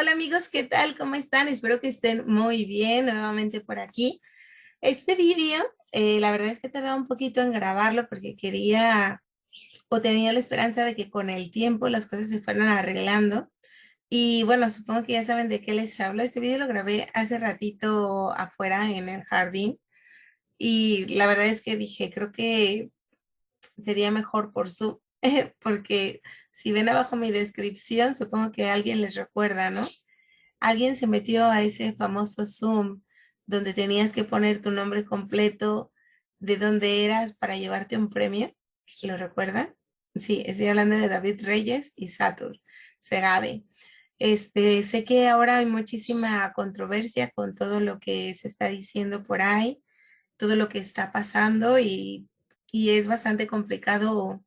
Hola amigos, ¿qué tal? ¿Cómo están? Espero que estén muy bien nuevamente por aquí. Este vídeo, eh, la verdad es que he un poquito en grabarlo porque quería o tenía la esperanza de que con el tiempo las cosas se fueran arreglando. Y bueno, supongo que ya saben de qué les hablo. Este vídeo lo grabé hace ratito afuera en el jardín. Y la verdad es que dije, creo que sería mejor por su, porque si ven abajo mi descripción, supongo que alguien les recuerda, ¿no? Alguien se metió a ese famoso Zoom donde tenías que poner tu nombre completo, de dónde eras para llevarte un premio. ¿Lo recuerdan? Sí, estoy hablando de David Reyes y Satur Segabe. Este, sé que ahora hay muchísima controversia con todo lo que se está diciendo por ahí, todo lo que está pasando y, y es bastante complicado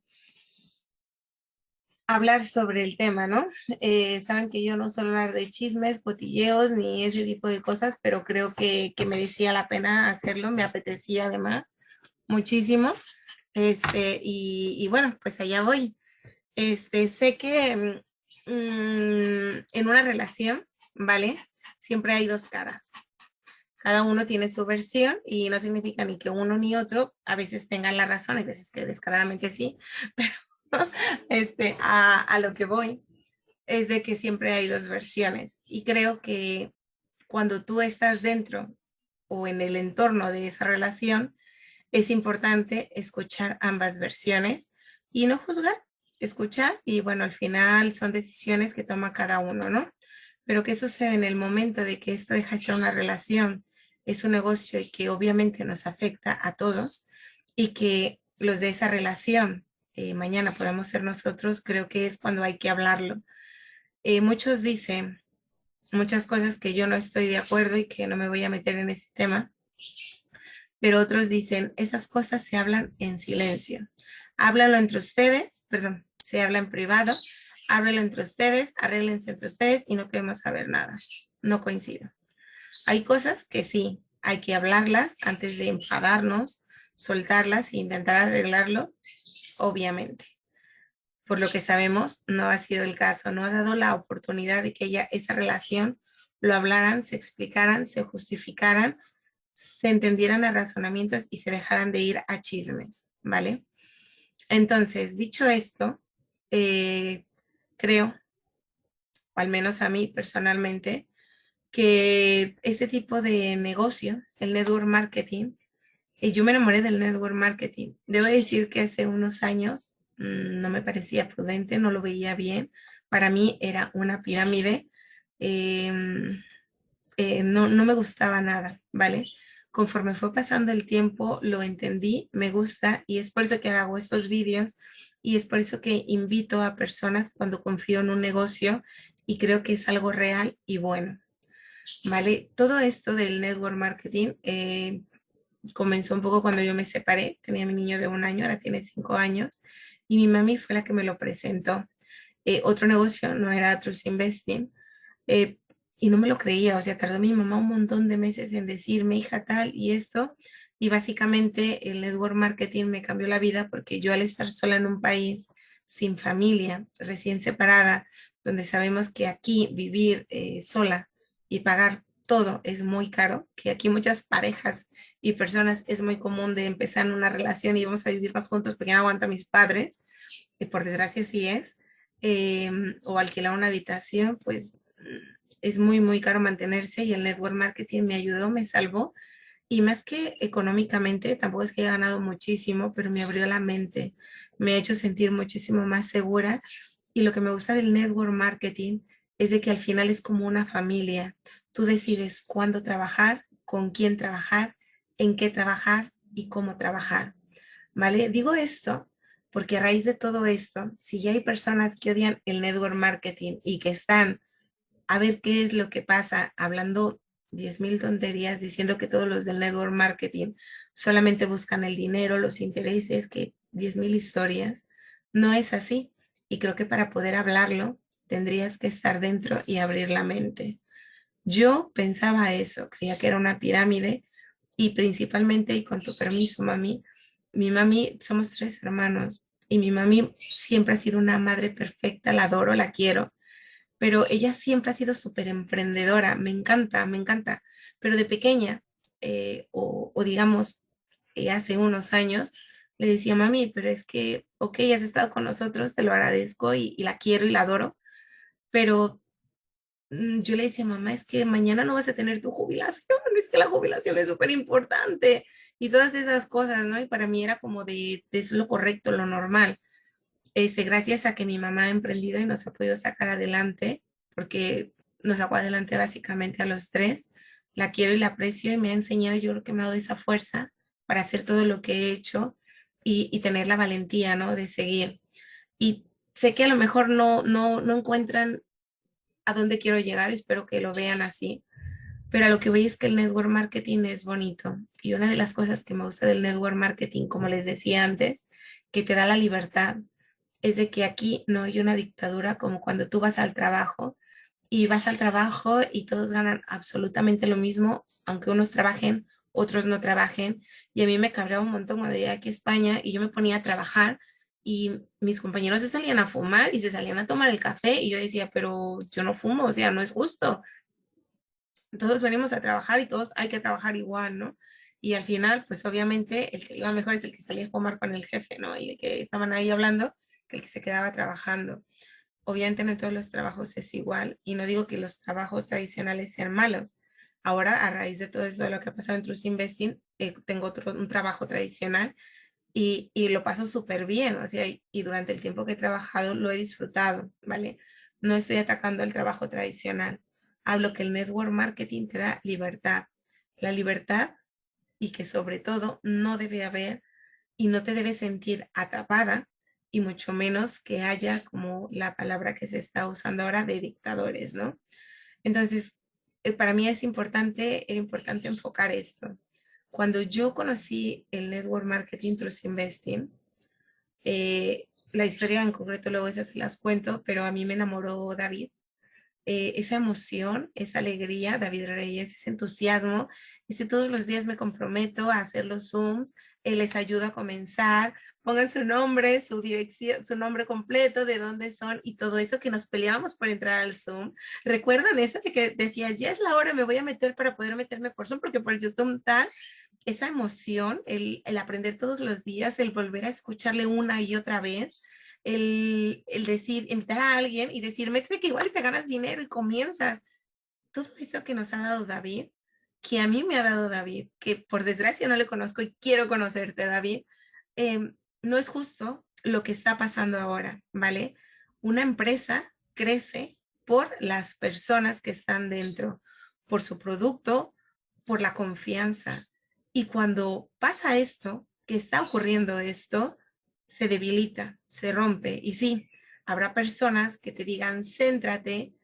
hablar sobre el tema, ¿no? Eh, saben que yo no suelo hablar de chismes, cotilleos, ni ese tipo de cosas, pero creo que, que merecía la pena hacerlo, me apetecía además muchísimo. Este, y, y bueno, pues allá voy. Este, sé que mm, en una relación, ¿vale? Siempre hay dos caras. Cada uno tiene su versión y no significa ni que uno ni otro a veces tengan la razón, hay veces que descaradamente sí, pero este, a, lo que voy es de que siempre hay dos versiones y creo que cuando tú estás dentro o en el entorno de esa relación, es importante escuchar ambas versiones y no juzgar, escuchar y bueno, al final son decisiones que toma cada uno, ¿no? Pero ¿qué sucede en el momento de que esto deja de ser una relación? Es un negocio que obviamente nos afecta a todos y que los de esa relación eh, mañana podamos ser nosotros, creo que es cuando hay que hablarlo. Eh, muchos dicen muchas cosas que yo no estoy de acuerdo y que no me voy a meter en ese tema, pero otros dicen, esas cosas se hablan en silencio. Háblanlo entre ustedes, perdón, se habla en privado, háblenlo entre ustedes, arréglense entre ustedes y no queremos saber nada. No coincido. Hay cosas que sí, hay que hablarlas antes de enfadarnos, soltarlas e intentar arreglarlo obviamente. Por lo que sabemos, no ha sido el caso, no ha dado la oportunidad de que ella, esa relación lo hablaran, se explicaran, se justificaran, se entendieran a razonamientos y se dejaran de ir a chismes, ¿vale? Entonces, dicho esto, eh, creo, o al menos a mí personalmente, que este tipo de negocio, el network marketing, yo me enamoré del network marketing. Debo decir que hace unos años mm, no me parecía prudente, no lo veía bien. Para mí era una pirámide. Em, eh, no, no me gustaba nada, ¿vale? Conforme fue pasando el tiempo, lo entendí, me gusta y es por eso que hago estos vídeos y es por eso que invito a personas cuando confío en un negocio y creo que es algo real y bueno. ¿Vale? Todo esto del network marketing, eh, comenzó un poco cuando yo me separé, tenía mi niño de un año, ahora tiene cinco años, y mi mami fue la que me lo presentó. Eh, otro negocio no era Trust Investing, eh, y no me lo creía, o sea, tardó mi mamá un montón de meses en decirme, hija tal y esto, y básicamente el network marketing me cambió la vida porque yo al estar sola en un país sin familia, recién separada, donde sabemos que aquí vivir eh, sola y pagar todo es muy caro, que aquí muchas parejas y personas es muy común de empezar una relación y vamos a vivir más juntos porque no aguanto a mis padres, y por desgracia sí es, em, o alquilar una habitación, pues es muy, muy caro mantenerse y el network marketing me ayudó, me salvó. Y más que económicamente, tampoco es que he ganado muchísimo, pero me abrió la mente, me ha hecho sentir muchísimo más segura. Y lo que me gusta del network marketing es de que al final es como una familia. Tú decides cuándo trabajar, con quién trabajar, en qué trabajar y cómo trabajar. ¿Vale? Digo esto porque a raíz de todo esto, si ya hay personas que odian el network marketing y que están a ver qué es lo que pasa hablando 10 mil tonterías diciendo que todos los del network marketing solamente buscan el dinero, los intereses, que 10 mil historias, no es así. Y creo que para poder hablarlo tendrías que estar dentro y abrir la mente. Yo pensaba eso, creía que era una pirámide y principalmente, y con tu permiso, mami, mi mami, somos tres hermanos y mi mami siempre ha sido una madre perfecta, la adoro, la quiero, pero ella siempre ha sido súper emprendedora, me encanta, me encanta, pero de pequeña, eh, o, digamos, eh, hace unos años, le decía, mami, pero es que, ok, has estado con nosotros, te lo agradezco y, y la quiero y la adoro, pero yo le decía, mamá, es que mañana no vas a tener tu jubilación, es que la jubilación es súper importante y todas esas cosas, ¿no? Y para mí era como de, de es lo correcto, lo normal. Este, gracias a que mi mamá ha emprendido y nos ha podido sacar adelante, porque nos sacó adelante básicamente a los tres, la quiero y la aprecio y me ha enseñado, yo creo que me ha dado esa fuerza para hacer todo lo que he hecho y, y tener la valentía, ¿no? De seguir. Y sé que a lo mejor no, no, no encuentran a dónde quiero llegar, espero que lo vean así, pero a lo que voy es que el network marketing es bonito. Y una de las cosas que me gusta del network marketing, como les decía antes, que te da la libertad, es de que aquí no hay una dictadura como cuando tú vas al trabajo y vas al trabajo y todos ganan absolutamente lo mismo, aunque unos trabajen, otros no trabajen. Y a mí me cabreaba un montón cuando llegué aquí a España y yo me ponía a trabajar y mis compañeros se salían a fumar y se salían a tomar el café y yo decía, pero yo no fumo, o sea, no es justo. Todos venimos a trabajar y todos hay que trabajar igual, ¿no? Y al final, pues obviamente el que iba mejor es el que salía a fumar con el jefe, ¿no? Y el que estaban ahí hablando, que el que se quedaba trabajando. Obviamente no todos los trabajos es igual y no digo que los trabajos tradicionales sean malos. Ahora, a raíz de todo eso de lo que ha pasado en Trust Investing, eh, tengo otro, un trabajo tradicional y, y lo paso súper bien, o sea, y durante el tiempo que he trabajado lo he disfrutado, ¿vale? No estoy atacando el trabajo tradicional. Hablo que el network marketing te da libertad, la libertad y que sobre todo no debe haber y no te debes sentir atrapada y mucho menos que haya como la palabra que se está usando ahora de dictadores, ¿no? Entonces, eh, para mí es importante, era importante enfocar esto. Cuando yo conocí el Network Marketing Trust Investing, eh, la historia en concreto luego esas se las cuento, pero a mí me enamoró David. Eh, esa emoción, esa alegría, David Reyes, ese entusiasmo. Dice, todos los días me comprometo a hacer los Zooms, él les ayuda a comenzar, pongan su nombre, su dirección, su nombre completo, de dónde son y todo eso que nos peleábamos por entrar al Zoom. ¿Recuerdan eso de que decías, ya es la hora, me voy a meter para poder meterme por Zoom porque por YouTube tal? Esa emoción, el, el aprender todos los días, el volver a escucharle una y otra vez, el, el decir, invitar a alguien y decir, métete que igual te ganas dinero y comienzas. Todo eso que nos ha dado David, que a mí me ha dado David, que por desgracia no le conozco y quiero conocerte, David, eh, no es justo lo que está pasando ahora, ¿vale? Una empresa crece por las personas que están dentro, por su producto, por la confianza. Y cuando pasa esto, que está ocurriendo esto, se debilita, se rompe. Y sí, habrá personas que te digan, céntrate,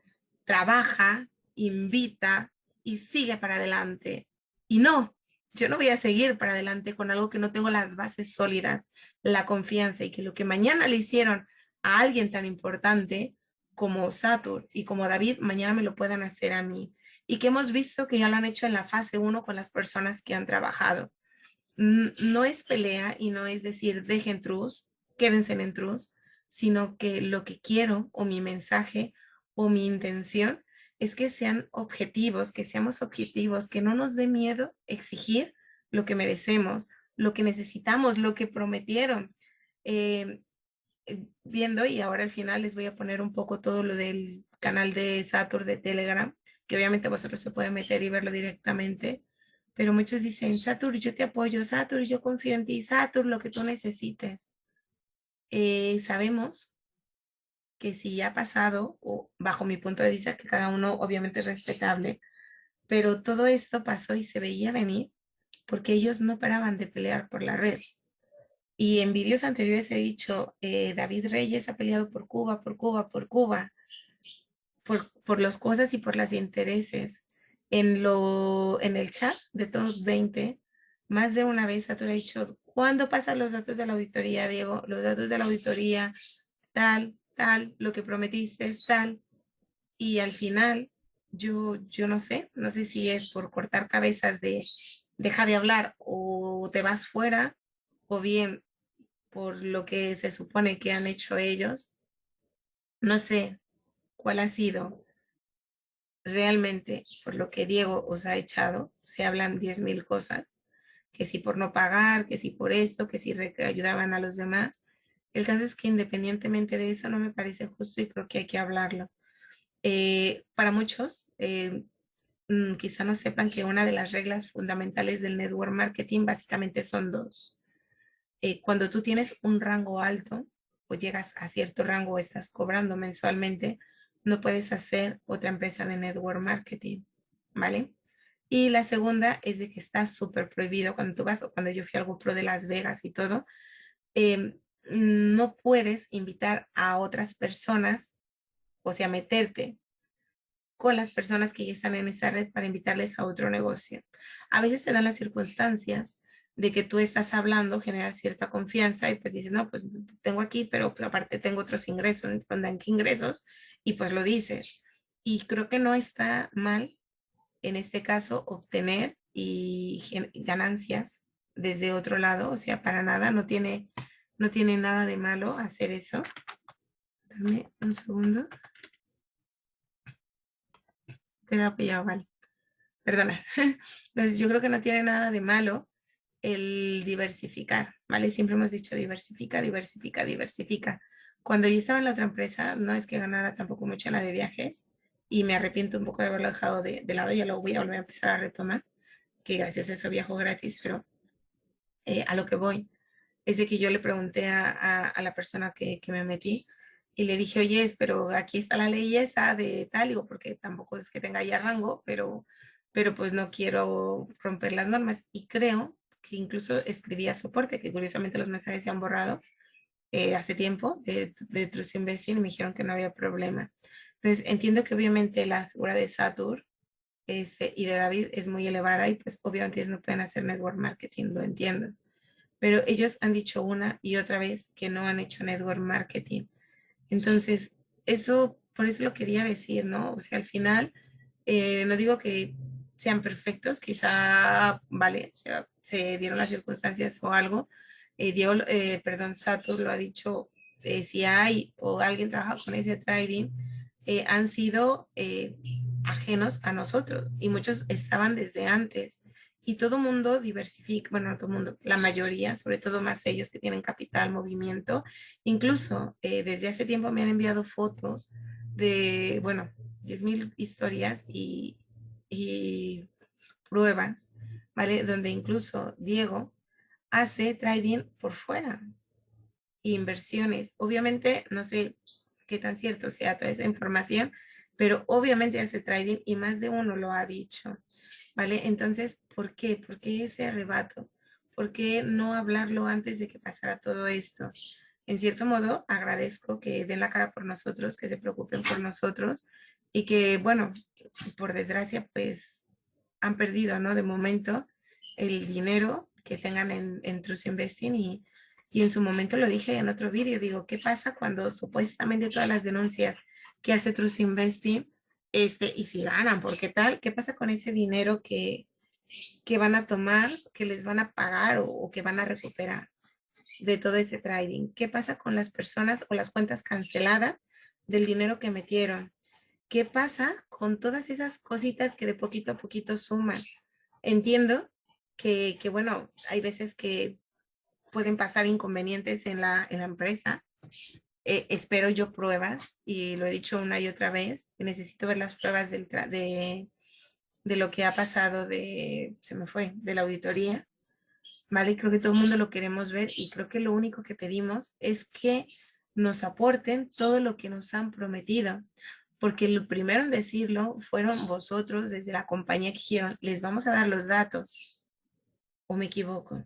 trabaja, invita y sigue para adelante. Y no, yo no voy a seguir para adelante con algo que no tengo las bases sólidas, la confianza y que lo que mañana le hicieron a alguien tan importante como Satur y como David, mañana me lo puedan hacer a mí. Y que hemos visto que ya lo han hecho en la fase 1 con las personas que han trabajado. No es pelea y no es decir dejen trus, quédense en trus, sino que lo que quiero o mi mensaje o mi intención es que sean objetivos, que seamos objetivos, que no nos dé miedo exigir lo que merecemos, lo que necesitamos, lo que prometieron. Eh, eh, viendo y ahora al final les voy a poner un poco todo lo del canal de Satur de Telegram, que obviamente vosotros se pueden meter y verlo directamente, pero muchos dicen, Satur, yo te apoyo, Satur, yo confío en ti, Satur, lo que tú necesites. Eh, sabemos que si ha pasado, o bajo mi punto de vista, que cada uno obviamente es respetable, pero todo esto pasó y se veía venir, porque ellos no paraban de pelear por la red. Y en vídeos anteriores he dicho, eh, David Reyes ha peleado por Cuba, por Cuba, por Cuba, por, por las cosas y por los intereses. En, lo, en el chat de todos 20, más de una vez Satur ha dicho, ¿cuándo pasan los datos de la auditoría, Diego? Los datos de la auditoría, tal, tal, lo que prometiste, tal. Y al final, yo, yo no sé, no sé si es por cortar cabezas de deja de hablar o te vas fuera, o bien por lo que se supone que han hecho ellos. No sé cuál ha sido realmente por lo que Diego os ha echado, se hablan 10 mil cosas, que si por no pagar, que si por esto, que si ayudaban a los demás. El caso es que independientemente de eso no me parece justo y creo que hay que hablarlo. Eh, para muchos, eh, quizá no sepan que una de las reglas fundamentales del network marketing básicamente son dos. Eh, cuando tú tienes un rango alto o llegas a cierto rango o estás cobrando mensualmente, no puedes hacer otra empresa de network marketing, ¿vale? Y la segunda es de que está súper prohibido cuando tú vas, o cuando yo fui al GoPro de Las Vegas y todo, em, no puedes invitar a otras personas, o sea, meterte con las personas que ya están en esa red para invitarles a otro negocio. A veces se dan las circunstancias de que tú estás hablando, genera cierta confianza y pues dices, no, pues tengo aquí, pero pues, aparte tengo otros ingresos, ¿en qué ingresos? Y pues lo dices. Y creo que no está mal, en este caso, obtener y ganancias desde otro lado, o sea, para nada, no tiene, no tiene nada de malo hacer eso. Dame un segundo. Queda pillado, vale. Perdona. Entonces, yo creo que no tiene nada de malo el diversificar, ¿vale? Siempre hemos dicho diversifica, diversifica, diversifica. Cuando yo estaba en la otra empresa, no es que ganara tampoco mucho la de viajes y me arrepiento un poco de haberlo dejado de, lado, ya lo voy a volver a empezar a retomar, que gracias a eso viajo gratis, pero eh, a lo que voy es de que yo le pregunté a, a, la persona que, que, me metí y le dije, oye, pero aquí está la ley esa de tal, digo, porque tampoco es que tenga ya rango, pero, pero pues no quiero romper las normas y creo que incluso escribía soporte, que curiosamente los mensajes se han borrado eh, hace tiempo de, de Trust Investing y me dijeron que no había problema. Entonces entiendo que obviamente la figura de Satur este, y de David es muy elevada y pues obviamente ellos no pueden hacer network marketing, lo entiendo. Pero ellos han dicho una y otra vez que no han hecho network marketing. Entonces, eso, por eso lo quería decir, ¿no? O sea, al final, eh, no digo que sean perfectos, quizá, vale, se dieron las circunstancias o algo. Eh, Diego, eh, perdón, Sato lo ha dicho, eh, si hay o alguien trabaja con ese trading, eh, han sido ajenos a nosotros y muchos estaban desde antes. Y todo mundo diversifica, bueno, todo mundo, la mayoría, sobre todo más ellos que tienen capital, movimiento. Incluso desde hace tiempo me han enviado fotos de, bueno, 10.000 historias y, y pruebas ¿vale? Donde incluso Diego hace trading por fuera, inversiones. Obviamente, no sé qué tan cierto sea toda esa información, pero obviamente hace trading y más de uno lo ha dicho, ¿vale? Entonces, ¿por qué? ¿Por qué ese arrebato? ¿Por qué no hablarlo antes de que pasara todo esto? En cierto modo, agradezco que den la cara por nosotros, que se preocupen por nosotros y que, bueno, por desgracia, pues han perdido, ¿no? De momento, el dinero que tengan en, en Trust Investing y, en su momento lo dije en otro vídeo, digo, ¿qué pasa cuando supuestamente todas las denuncias que hace Trust Investing, este, y si ganan, ¿por qué tal? ¿Qué pasa con ese dinero que, que van a tomar, que les van a pagar o, o que van a recuperar de todo ese trading? ¿Qué pasa con las personas o las cuentas canceladas del dinero que metieron? ¿Qué pasa con todas esas cositas que de poquito a poquito suman? Entiendo que, que bueno, hay veces que pueden pasar inconvenientes en la, en la empresa. Eh, espero yo pruebas y lo he dicho una y otra vez. Necesito ver las pruebas del, de, de lo que ha pasado de, se me fue, de la auditoría. Vale, creo que todo el mundo lo queremos ver y creo que lo único que pedimos es que nos aporten todo lo que nos han prometido porque lo primero en decirlo fueron vosotros desde la compañía que dijeron, les vamos a dar los datos. ¿O me equivoco?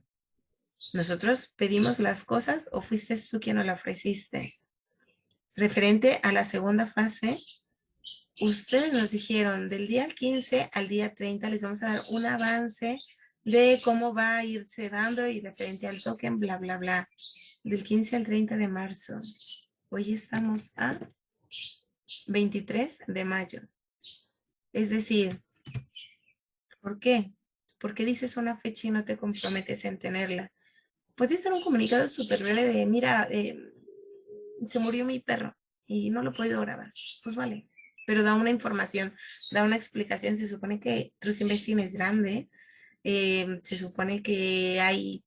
¿Nosotros pedimos las cosas o fuiste tú quien nos la ofreciste? Referente a la segunda fase, ustedes nos dijeron del día 15 al día 30 les vamos a dar un avance de cómo va a irse dando y referente al token, bla, bla, bla. Del 15 al 30 de marzo. Hoy estamos a 23 de mayo. Es decir, ¿por qué? ¿Por qué dices una fecha y no te comprometes en tenerla? Puedes dar un comunicado súper breve de, mira, eh, se murió mi perro y no lo he podido grabar. Pues vale, pero da una información, da una explicación. Se supone que Trust Investing es grande, eh, se supone que hay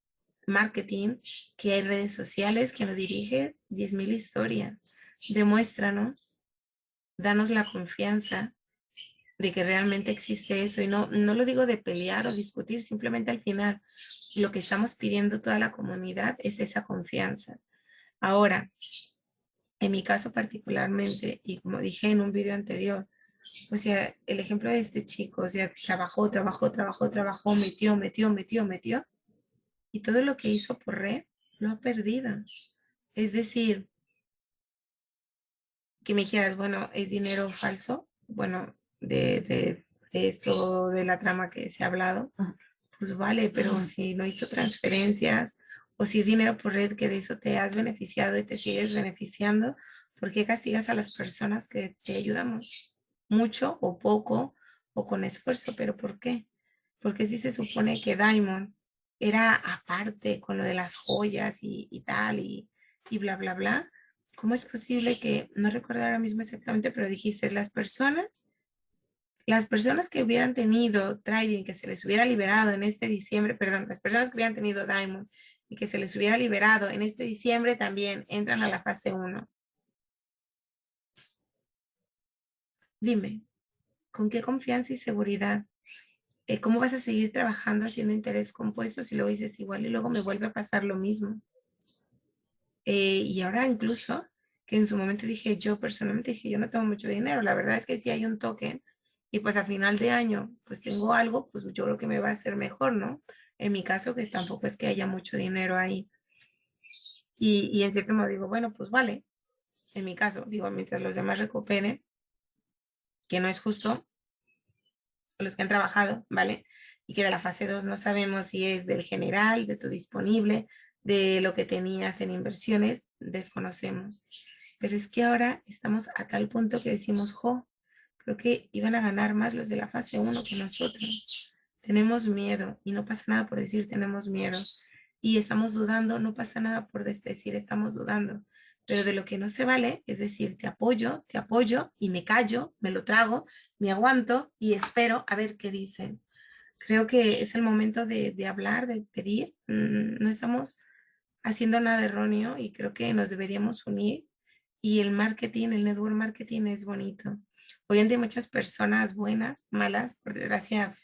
marketing, que hay redes sociales, que nos dirige 10.000 historias. Demuéstranos, danos la confianza de que realmente existe eso. Y no, no lo digo de pelear o discutir, simplemente al final lo que estamos pidiendo toda la comunidad es esa confianza. Ahora, en mi caso particularmente, y como dije en un video anterior, o sea, el ejemplo de este chico, o sea, trabajó, trabajó, trabajó, trabajó, metió, metió, metió, metió, y todo lo que hizo por red lo ha perdido. Es decir, que me dijeras, bueno, ¿es dinero falso? Bueno, de, de, esto, de la trama que se ha hablado, pues vale, pero si no hizo transferencias o si es dinero por red que de eso te has beneficiado y te sigues beneficiando, ¿por qué castigas a las personas que te ayudamos? Mucho o poco o con esfuerzo, pero ¿por qué? Porque si se supone que Diamond era aparte con lo de las joyas y, y tal y, y bla, bla, bla, ¿cómo es posible que, no recuerdo ahora mismo exactamente, pero dijiste, las personas, las personas que hubieran tenido trading, que se les hubiera liberado en este diciembre, perdón, las personas que hubieran tenido Diamond y que se les hubiera liberado en este diciembre también entran a la fase 1. Dime, ¿con qué confianza y seguridad? Eh, ¿Cómo vas a seguir trabajando haciendo interés compuesto si luego dices igual y luego me vuelve a pasar lo mismo? Eh, y ahora incluso, que en su momento dije, yo personalmente dije, yo no tengo mucho dinero. La verdad es que si hay un token y pues a final de año pues tengo algo, pues yo creo que me va a ser mejor, ¿no? En mi caso, que tampoco es que haya mucho dinero ahí. Y, y en cierto modo digo, bueno, pues vale. En mi caso, digo, mientras los demás recuperen, que no es justo, los que han trabajado, ¿vale? Y que de la fase 2 no sabemos si es del general, de tu disponible, de lo que tenías en inversiones, desconocemos. Pero es que ahora estamos a tal punto que decimos, jo, creo que iban a ganar más los de la fase 1 que nosotros. Tenemos miedo y no pasa nada por decir tenemos miedo. Y estamos dudando, no pasa nada por decir estamos dudando. Pero de lo que no se vale es decir, te apoyo, te apoyo y me callo, me lo trago, me aguanto y espero a ver qué dicen. Creo que es el momento de, de hablar, de pedir. Mm, no estamos haciendo nada erróneo y creo que nos deberíamos unir. Y el marketing, el network marketing es bonito. Hoy en día hay muchas personas buenas, malas, por desgracia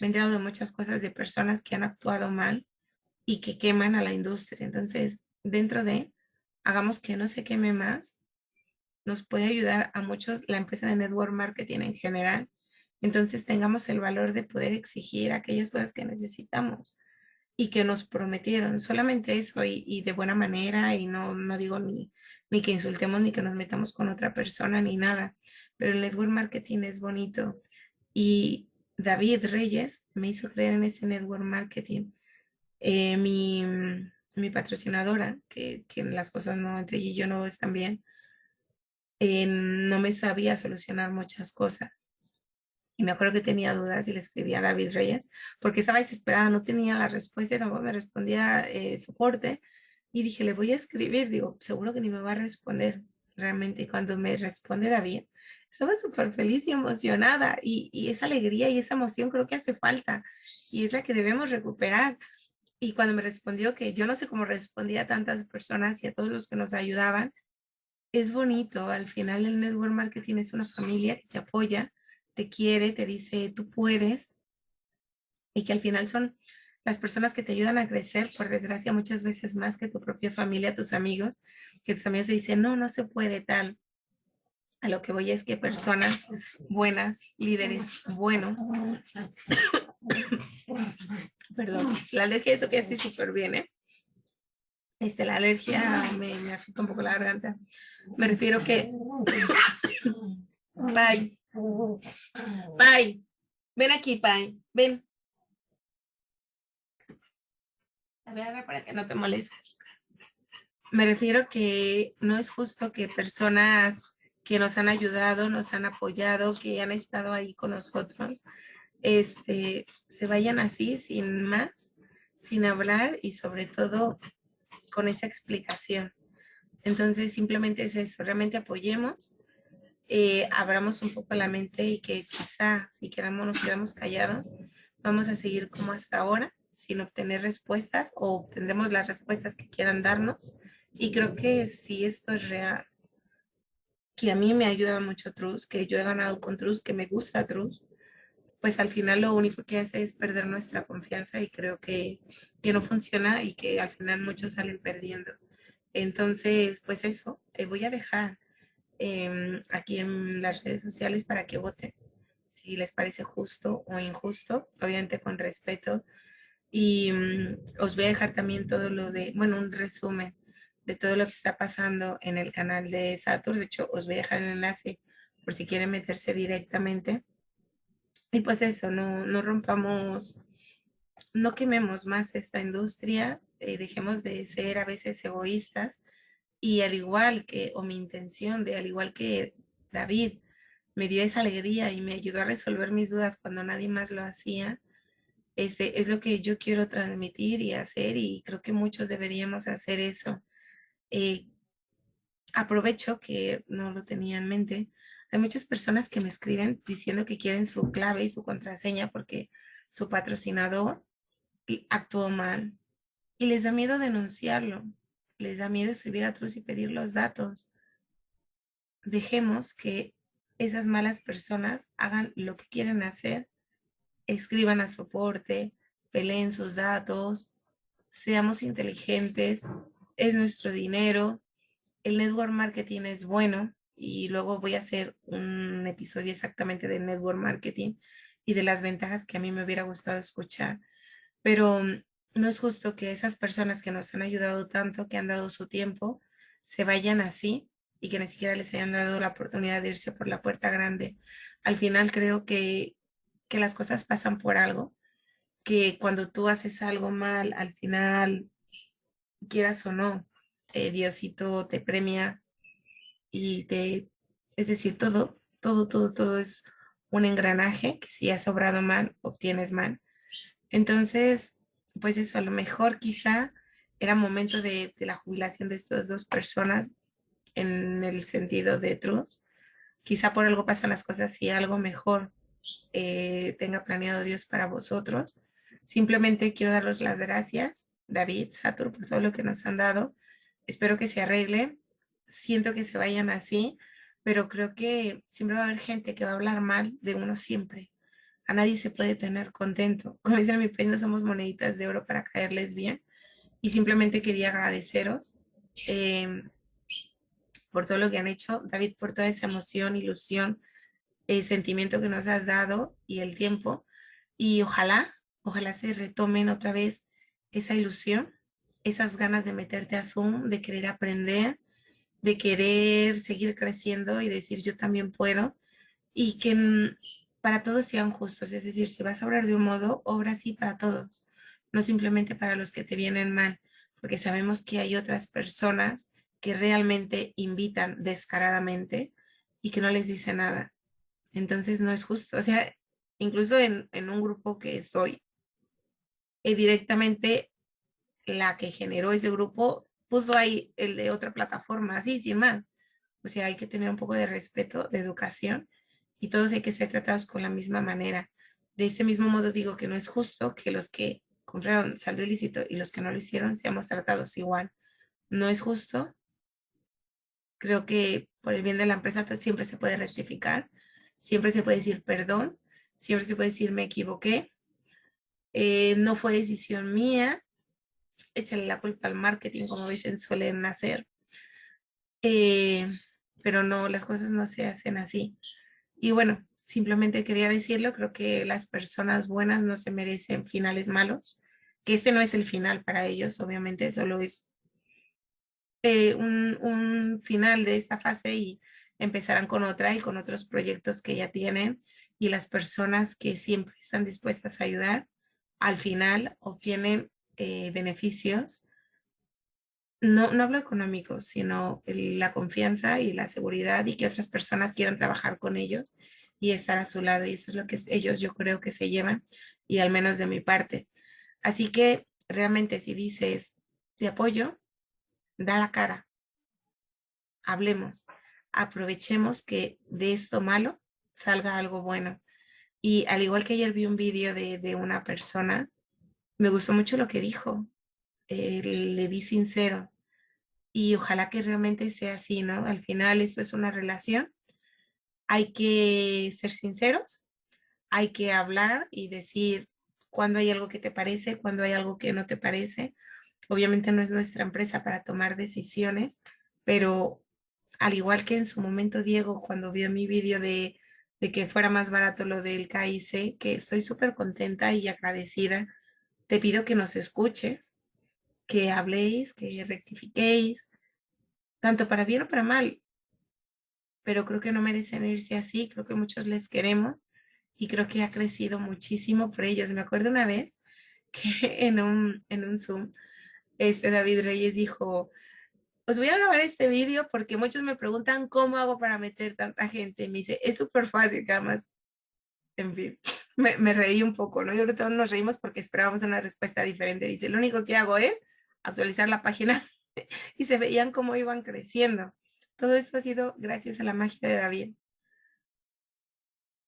me he enterado de muchas cosas de personas que han actuado mal y que queman a la industria. Entonces, dentro de, hagamos que no se queme más, nos puede ayudar a muchos la empresa de network marketing en general. Entonces, tengamos el valor de poder exigir aquellas cosas que necesitamos y que nos prometieron. Solamente eso y, de buena manera y no, no digo ni, ni que insultemos ni que nos metamos con otra persona ni nada. Pero el network marketing es bonito y David Reyes me hizo creer en ese network marketing. Eh, mi, mi, patrocinadora, que, que, las cosas no entre y yo no están bien, eh, no me sabía solucionar muchas cosas. Y me acuerdo que tenía dudas y le escribí a David Reyes porque estaba desesperada, no tenía la respuesta y tampoco me respondía eh, soporte. Y dije, le voy a escribir, digo, seguro que ni me va a responder realmente. Y cuando me responde David, estaba súper feliz y emocionada y, y, esa alegría y esa emoción creo que hace falta y es la que debemos recuperar. Y cuando me respondió que yo no sé cómo respondía a tantas personas y a todos los que nos ayudaban, es bonito. Al final el network marketing es una familia que te apoya, te quiere, te dice tú puedes y que al final son las personas que te ayudan a crecer, por desgracia, muchas veces más que tu propia familia, tus amigos, que tus amigos te dicen, no, no se puede tal, a lo que voy es que personas buenas, líderes buenos, perdón, la alergia, eso que estoy súper bien, ¿eh? Este, la alergia me, me afecta un poco la garganta. Me refiero que, Pai, Pai, ven aquí, Pai, ven. A ver, para que no te molestes. Me refiero que no es justo que personas que nos han ayudado, nos han apoyado, que han estado ahí con nosotros, este, se vayan así, sin más, sin hablar y sobre todo con esa explicación. Entonces, simplemente es eso, realmente apoyemos eh, abramos un poco la mente y que quizá si quedamos, nos quedamos callados, vamos a seguir como hasta ahora, sin obtener respuestas o obtendremos las respuestas que quieran darnos. Y creo que si esto es real, que a mí me ayuda mucho Truz, que yo he ganado con Truz, que me gusta Truz, pues al final lo único que hace es perder nuestra confianza y creo que, que no funciona y que al final muchos salen perdiendo. Entonces, pues eso, eh, voy a dejar em, aquí en las redes sociales para que voten si les parece justo o injusto, obviamente con respeto. Y mm, os voy a dejar también todo lo de, bueno, un resumen de todo lo que está pasando en el canal de Satur. De hecho, os voy a dejar el enlace por si quieren meterse directamente. Y pues eso, no, no rompamos, no quememos más esta industria, eh, dejemos de ser a veces egoístas y al igual que, o mi intención de, al igual que David, me dio esa alegría y me ayudó a resolver mis dudas cuando nadie más lo hacía, este, es lo que yo quiero transmitir y hacer y creo que muchos deberíamos hacer eso. Eh, aprovecho que no lo tenía en mente. Hay muchas personas que me escriben diciendo que quieren su clave y su contraseña porque su patrocinador actuó mal y les da miedo denunciarlo. Les da miedo escribir a Truz y pedir los datos. Dejemos que esas malas personas hagan lo que quieren hacer, escriban a soporte, peleen sus datos, seamos inteligentes, es nuestro dinero, el network marketing es bueno y luego voy a hacer un episodio exactamente de network marketing y de las ventajas que a mí me hubiera gustado escuchar. Pero mm, no es justo que esas personas que nos han ayudado tanto, que han dado su tiempo, se vayan así y que ni siquiera les hayan dado la oportunidad de irse por la puerta grande. Al final creo que, que las cosas pasan por algo, que cuando tú haces algo mal, al final, quieras o no, eh, Diosito te premia y te, es decir, todo, todo, todo, todo es un engranaje que si has obrado mal, obtienes mal. Entonces, pues eso, a lo mejor quizá era momento de, de la jubilación de estas dos personas en el sentido de truth. Quizá por algo pasan las cosas y algo mejor eh, tenga planeado Dios para vosotros. Simplemente quiero daros las gracias, David, Satur, por todo lo que nos han dado. Espero que se arregle. Siento que se vayan así, pero creo que siempre va a haber gente que va a hablar mal de uno siempre. A nadie se puede tener contento. Como dicen en mi país, somos moneditas de oro para caerles bien. Y simplemente quería agradeceros. Eh, por todo lo que han hecho, David, por toda esa emoción, ilusión, el sentimiento que nos has dado y el tiempo. Y ojalá, ojalá se retomen otra vez esa ilusión, esas ganas de meterte a Zoom, de querer aprender, de querer seguir creciendo y decir yo también puedo. Y que mm, para todos sean justos, es decir, si vas a obrar de un modo, obra así para todos, no simplemente para los que te vienen mal, porque sabemos que hay otras personas que realmente invitan descaradamente y que no les dice nada. Entonces no es justo. O sea, incluso en, un grupo que estoy, directamente la que generó ese grupo puso ahí el de otra plataforma, así, sin más. O sea, hay que tener un poco de respeto, de educación y todos hay que ser tratados con la misma manera. De este mismo modo digo que no es justo que los que compraron saldo ilícito y los que no lo hicieron seamos tratados igual. No es justo Creo que por el bien de la empresa siempre se puede rectificar, siempre se puede decir perdón, siempre se puede decir me equivoqué, eh, no fue decisión mía, échale la culpa al marketing, como dicen, suelen hacer. Eh, pero no, las cosas no se hacen así. Y bueno, simplemente quería decirlo, creo que las personas buenas no se merecen finales malos, que este no es el final para ellos, obviamente solo es eh, un, final de esta fase y empezarán con otra y con otros proyectos que ya tienen y las personas que siempre están dispuestas a ayudar, al final obtienen eh, beneficios, no, no hablo económico, sino la confianza y la seguridad y que otras personas quieran trabajar con ellos y estar a su lado y eso es lo que ellos yo creo que se llevan y al menos de mi parte. Así que realmente si dices te apoyo, da la cara, hablemos. aprovechemos que de esto malo salga algo bueno. Y al igual que ayer vi un vídeo de, una persona, me gustó mucho lo que dijo. Eh, le vi sincero. Y ojalá que realmente sea así, ¿no? Al final esto es una relación. Hay que ser sinceros, hay que hablar y decir cuando hay algo que te parece, cuando hay algo que no te parece. Obviamente no es nuestra empresa para tomar decisiones, pero al igual que en su momento Diego, cuando vio mi vídeo de, que fuera más barato lo del KIC, que estoy súper contenta y agradecida, te pido que nos escuches, que habléis, que rectifiquéis, tanto para bien o para mal. Pero creo que no merecen irse así, creo que muchos les queremos y creo que ha crecido muchísimo por ellos. Me acuerdo una vez que en un, en un Zoom, este David Reyes dijo, os voy a grabar este vídeo porque muchos me preguntan cómo hago para meter tanta gente. Me dice, es súper fácil, más. En fin, me, reí un poco, ¿no? Que todos nos reímos porque esperábamos una respuesta diferente. Dice, lo único que hago es actualizar la página y se veían cómo iban creciendo. Todo esto ha sido gracias a la magia de David.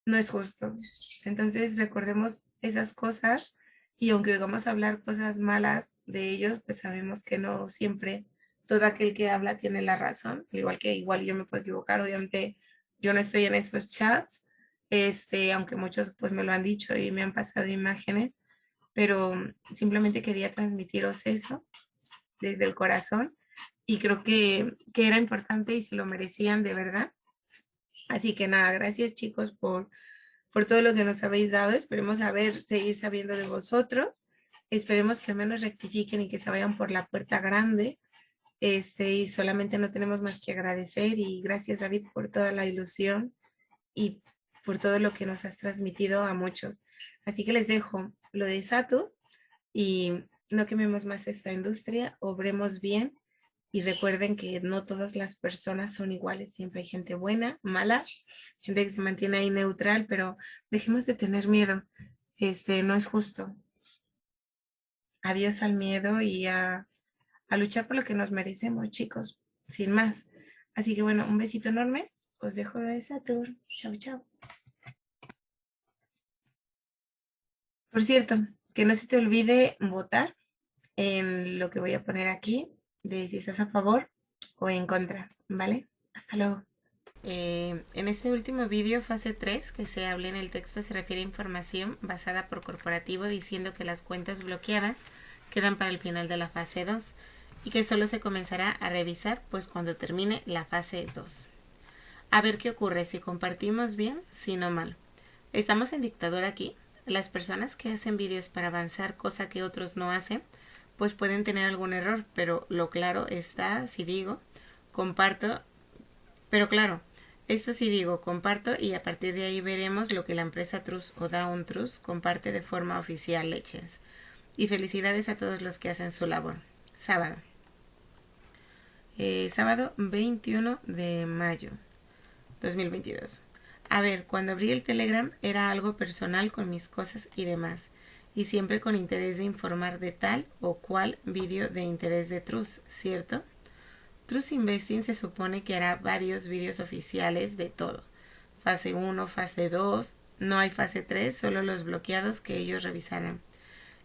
No es justo. Entonces recordemos esas cosas y aunque vamos a hablar cosas malas de ellos, pues sabemos que no siempre todo aquel que habla tiene la razón, al igual que igual yo me puedo equivocar, obviamente yo no estoy en esos chats, este, aunque muchos pues me lo han dicho y me han pasado imágenes, pero simplemente quería transmitiros eso desde el corazón y creo que, que era importante y se lo merecían de verdad. Así que nada, gracias chicos por, por todo lo que nos habéis dado. Esperemos saber, seguir sabiendo de vosotros. Esperemos que al menos rectifiquen y que se vayan por la puerta grande este, y solamente no tenemos más que agradecer y gracias David por toda la ilusión y por todo lo que nos has transmitido a muchos. Así que les dejo lo de Satu y no quememos más esta industria, obremos bien y recuerden que no todas las personas son iguales, siempre hay gente buena, mala, gente que se mantiene ahí neutral, pero dejemos de tener miedo, este no es justo. Adiós al miedo y a a luchar por lo que nos merecemos, chicos, sin más. Así que bueno, un besito enorme. Os dejo de esa tour. Chao, chao. Por cierto, que no se te olvide votar en lo que voy a poner aquí, de si estás a favor o en contra, ¿vale? Hasta luego. Eh, en este último vídeo, fase 3, que se habla en el texto, se refiere a información basada por corporativo diciendo que las cuentas bloqueadas quedan para el final de la fase 2 y que solo se comenzará a revisar pues cuando termine la fase 2. A ver qué ocurre, si compartimos bien, si no mal. Estamos en dictadura aquí. Las personas que hacen vídeos para avanzar, cosa que otros no hacen, pues pueden tener algún error, pero lo claro está, si digo, comparto, pero claro, esto sí digo, comparto y a partir de ahí veremos lo que la empresa Trus o Down comparte de forma oficial Leches. Y felicidades a todos los que hacen su labor. Sábado. Eh, sábado 21 de mayo 2022. A ver, cuando abrí el Telegram era algo personal con mis cosas y demás, y siempre con interés de informar de tal o cual vídeo de interés de Trus, ¿cierto? Trus Investing se supone que hará varios vídeos oficiales de todo. Fase 1, fase 2, no hay fase 3, solo los bloqueados que ellos revisarán.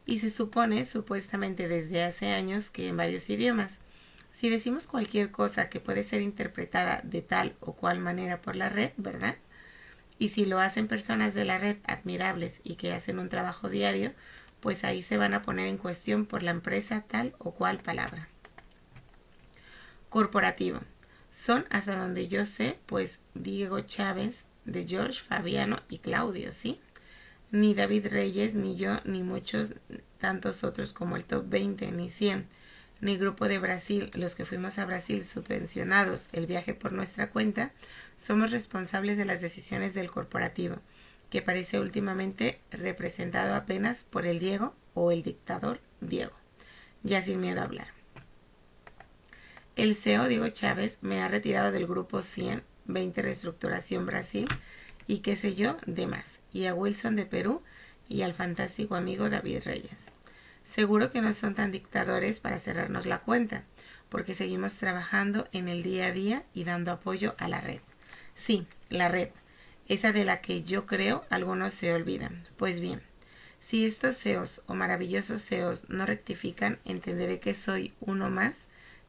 Y se supone, supuestamente desde hace años, que en varios idiomas. Si decimos cualquier cosa que puede ser interpretada de tal o cual manera por la red, ¿verdad? Y si lo hacen personas de la red admirables y que hacen un trabajo diario, pues ahí se van a poner en cuestión por la empresa tal o cual palabra. Corporativo. Son hasta donde yo sé, pues Diego Chávez, de George, Fabiano y Claudio, ¿sí? Ni David Reyes, ni yo, ni muchos tantos otros como el top 20, ni 100 ni Grupo de Brasil, los que fuimos a Brasil subvencionados el viaje por nuestra cuenta, somos responsables de las decisiones del corporativo, que parece últimamente representado apenas por el Diego o el dictador Diego. Ya sin miedo a hablar. El CEO Diego Chávez me ha retirado del grupo 100, 20 Reestructuración Brasil y qué sé yo, demás. Y a Wilson de Perú y al fantástico amigo David Reyes. Seguro que no son tan dictadores para cerrarnos la cuenta, porque seguimos trabajando en el día a día y dando apoyo a la red. Sí, la red, esa de la que yo creo algunos se olvidan. Pues bien, si estos SEOs o maravillosos SEOs no rectifican, entenderé que soy uno más,